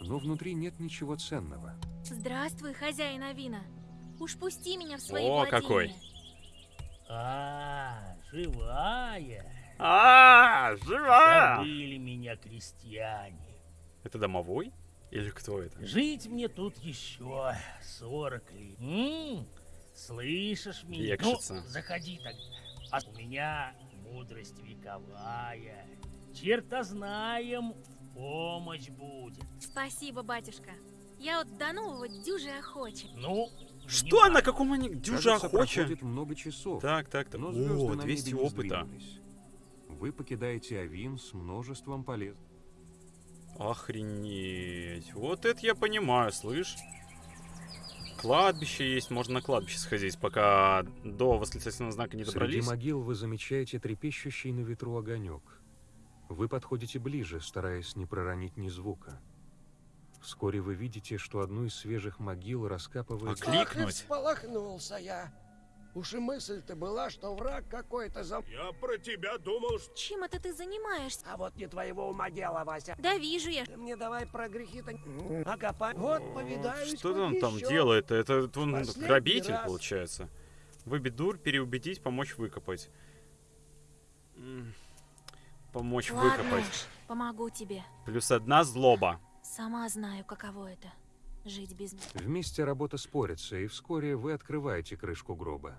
но внутри нет ничего ценного. Здравствуй, хозяин Авина. Уж пусти меня в свои О, владения. какой. А, живая. А, живая! Забыли меня крестьяне. Это домовой? Или кто это? Жить мне тут еще 40 лет. М? Слышишь меня? Ну, заходи так. А у меня мудрость вековая. Чертознаем в помощь будет. Спасибо, батюшка. Я вот до нового дюжи охоча. Ну, Что на каком они дюжа проходит много часов. Так, так, так. Но О, на 200 небе не опыта. Вы покидаете Авин с множеством полез. Охренеть. Вот это я понимаю, слышь. Кладбище есть, можно на кладбище сходить, пока до восклицательного знака не Среди добрались. могил вы замечаете трепещущий на ветру огонек. Вы подходите ближе, стараясь не проронить ни звука. Вскоре вы видите, что одну из свежих могил раскапывает... А кликнуть? Ах, я. Уж и мысль-то была, что враг какой-то за... Я про тебя думал, что... Чем это ты занимаешься? А вот не твоего ума дело, Вася. Да вижу я. Ты мне давай про грехи-то... Окопай. Вот, повидаюсь. Что он там еще. делает? Это он Последний грабитель, раз. получается. Выбить дур, переубедить, помочь выкопать. Помочь Ладно выкопать. уж, помогу тебе. Плюс одна злоба. Сама знаю, каково это. Жить без... Вместе работа спорится, и вскоре вы открываете крышку гроба.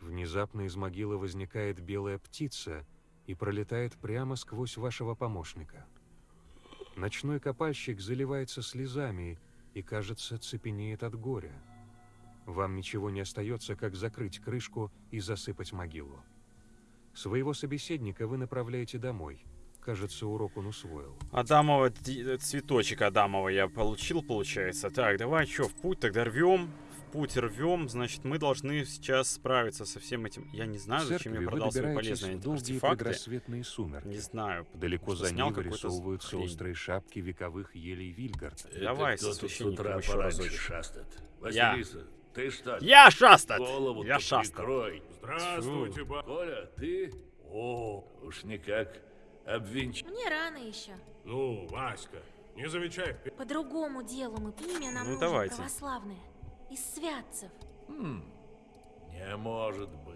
Внезапно из могилы возникает белая птица и пролетает прямо сквозь вашего помощника. Ночной копальщик заливается слезами и, кажется, цепенеет от горя. Вам ничего не остается, как закрыть крышку и засыпать могилу. Своего собеседника вы направляете домой. Кажется, урок он усвоил. Адамова, цветочек Адамова я получил, получается. Так, давай что, в путь тогда рвем. В путь рвем, значит, мы должны сейчас справиться со всем этим. Я не знаю, зачем я продал свои полезные артефакты. сумерки. Не знаю. Далеко за какую-то вырисовываются острые шапки вековых елей Вильгард. Давай со священником утра еще разочек. шастает? Я. Василиса, ты что? Я шастат! Голову Я шастат. прикрой. Здравствуйте, ба... Коля, ты? О, уж никак обвинч... Мне рано еще. Ну, Васька, не замечай. По другому делу мы имя нам Ну, нужно давайте. православное. Из святцев. Хм, не может быть.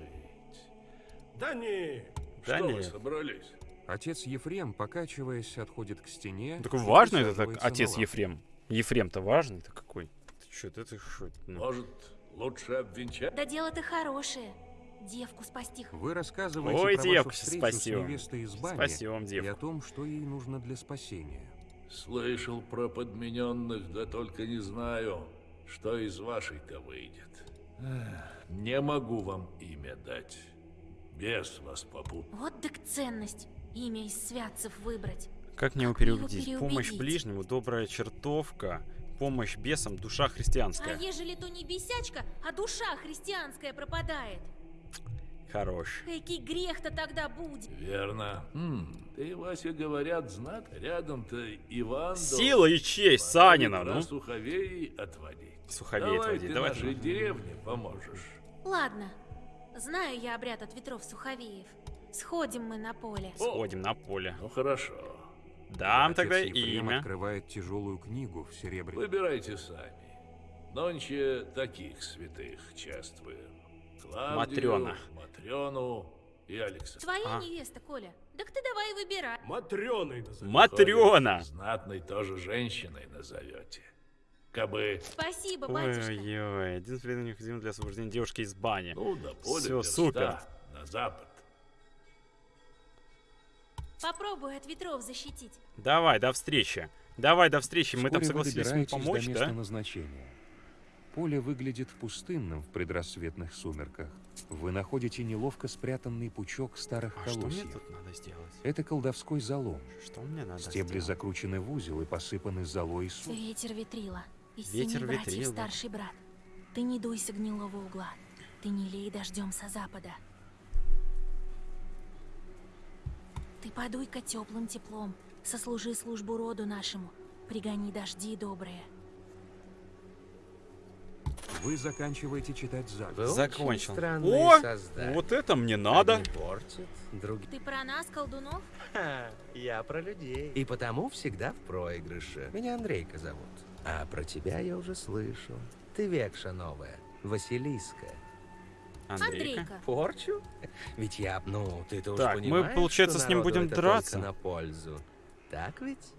Да не, Да что не. вы собрались? Отец Ефрем, покачиваясь, отходит к стене. Ну, Такой и важный это так, отец. Ефрем. Ефрем-то важный, ты какой? Ты что, это что? ну. Может, лучше обвенчать? Да дело-то хорошее. Девку спасти. Вы рассказываете Ой, про девка, вашу встречу спасибо. с невестой из бани Спасибо вам, и о том, что ей нужно для спасения. Слышал про подмененных, да только не знаю, что из вашей-то выйдет. Не могу вам имя дать. Бес вас попутал. Вот так ценность. Имя из святцев выбрать. Как мне его его переубедить? Помощь ближнему, добрая чертовка, помощь бесам, душа А христианская. ежели то не бесячка, а душа христианская пропадает? Хорош. Какой грех-то тогда будет? Верно. Хм, ты, Вася, говорят, знат. Рядом-то Иван... Сила и честь Санина, ну. Суховей отводить. Суховей Давай отводить, ты давай нашей деревне поможешь. Ладно. Знаю я обряд от ветров Суховеев. Сходим мы на поле. Сходим на поле. Ну хорошо. Дам Отец тогда Ефрем имя. открывает тяжелую книгу в серебряном. Выбирайте сами. Нонче таких святых чествуем. Клавдию, Матрёна. Матрёну и Александра. Твоя А. невеста, Коля. Так ты давай выбирай. Матрёной назови. Матрёна! Знатной тоже женщиной назовете. Кабы, Спасибо, батюшка. Ой-ой, единственное необходимо для освобождения девушки из бани. ну, до поля Всё, верста супер. на запад. Попробуй от ветров защитить. Давай, до встречи. Давай, до встречи. Мы там Вскоре вы согласились ему добираетесь помочь, до места да? назначения. Поле выглядит пустынным в предрассветных сумерках. Вы находите неловко спрятанный пучок старых А что мне колосьев. тут надо сделать? Это колдовской залом. Что мне надо Стебли сделать? закручены в узел и посыпаны золой и. Ветер ветрила. Из Ветер семи братьев ветрила. старший брат. Ты не дуйся гнилого угла. Ты не лей дождем со запада. Ты подуй-ка теплым теплом. Сослужи службу роду нашему. Пригони дожди добрые. Вы заканчиваете читать заговор. Закончил. О, создания. вот это мне надо. Одни портят, другие... Ты про нас, колдунов? Ха, я про людей. И потому всегда в проигрыше. Меня Андрейка зовут. А про тебя я уже слышал. Ты векша новая. Василиска. Андрейка. Андрейка. Порчу? Ведь я, ну, ты-то уже Так, мы, понимаешь, получается, с ним будем драться. на пользу. Так ведь?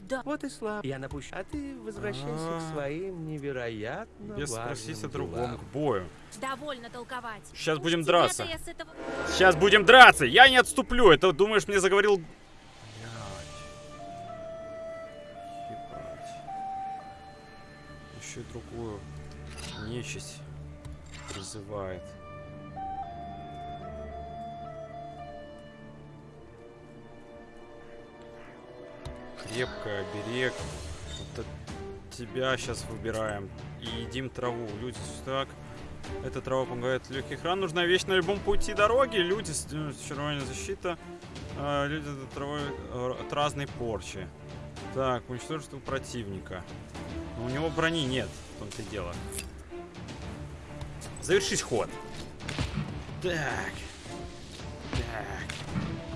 Да. Вот и слаб. Я напущу. А ты возвращайся А. к своим невероятно Без важным спросить о другом, к бою. Довольно толковать. Сейчас будем драться. я этого... Сейчас будем драться! Я не отступлю! Это, думаешь, мне заговорил... Блядь. Ебать. Еще и другую нечисть призывает. Крепкая, берег. Вот от тебя сейчас выбираем. И едим траву. Люди, так. Эта трава помогает от легких ран. Нужна вещь на любом пути дороги. Люди с э, червонной защита. А, люди от травы э, от разной порчи. Так, уничтожить противника. Но у него брони нет, в том-то и дело. Завершить ход. Так. Так.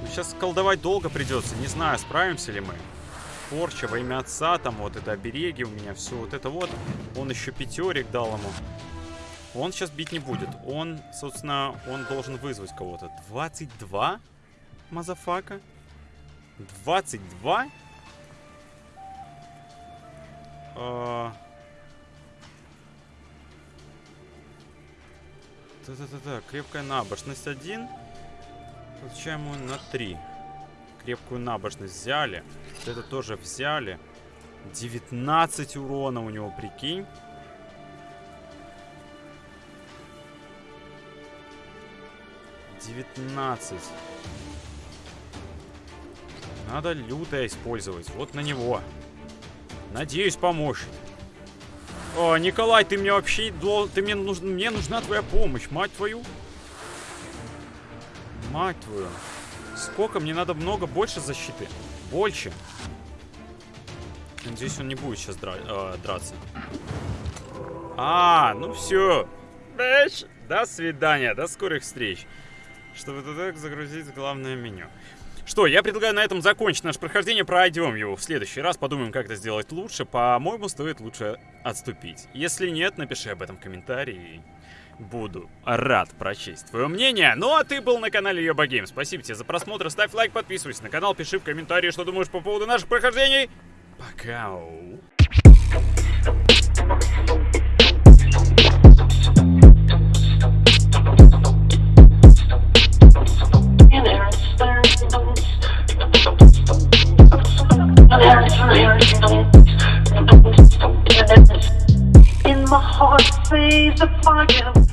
Ну, сейчас колдовать долго придется. Не знаю, справимся ли мы. Порча во имя отца, там вот это обереги у меня, все вот это вот. Он еще пятерик дал ему. Он сейчас бить не будет. Он, собственно, он должен вызвать кого-то. 22? Motherfucker? 22? А. Да-да-да-да, крепкая набожность 1. Получаем его на 3. Крепкую набожность взяли. Вот Это тоже взяли. 19 урона у него, прикинь. Девятнадцать. Надо лютое использовать. Вот на него. Надеюсь, поможет. О, Николай, ты мне вообще... Ты мне, нуж... мне нужна твоя помощь, мать твою. Мать твою. Сколько? Мне надо много больше защиты. Больше. Надеюсь, он не будет сейчас дра- э, драться. А, ну все. До свидания, до скорых встреч. Чтобы туда загрузить главное меню. Что, я предлагаю на этом закончить наше прохождение, пройдем его в следующий раз, подумаем, как это сделать лучше. По-моему, стоит лучше отступить. Если нет, напиши об этом в комментарии. Буду рад прочесть твое мнение. Ну а ты был на канале Йоба Гейм. Спасибо тебе за просмотр, ставь лайк, подписывайся на канал, пиши в комментарии, что думаешь по поводу наших прохождений. Пока. In my heart, say the fire.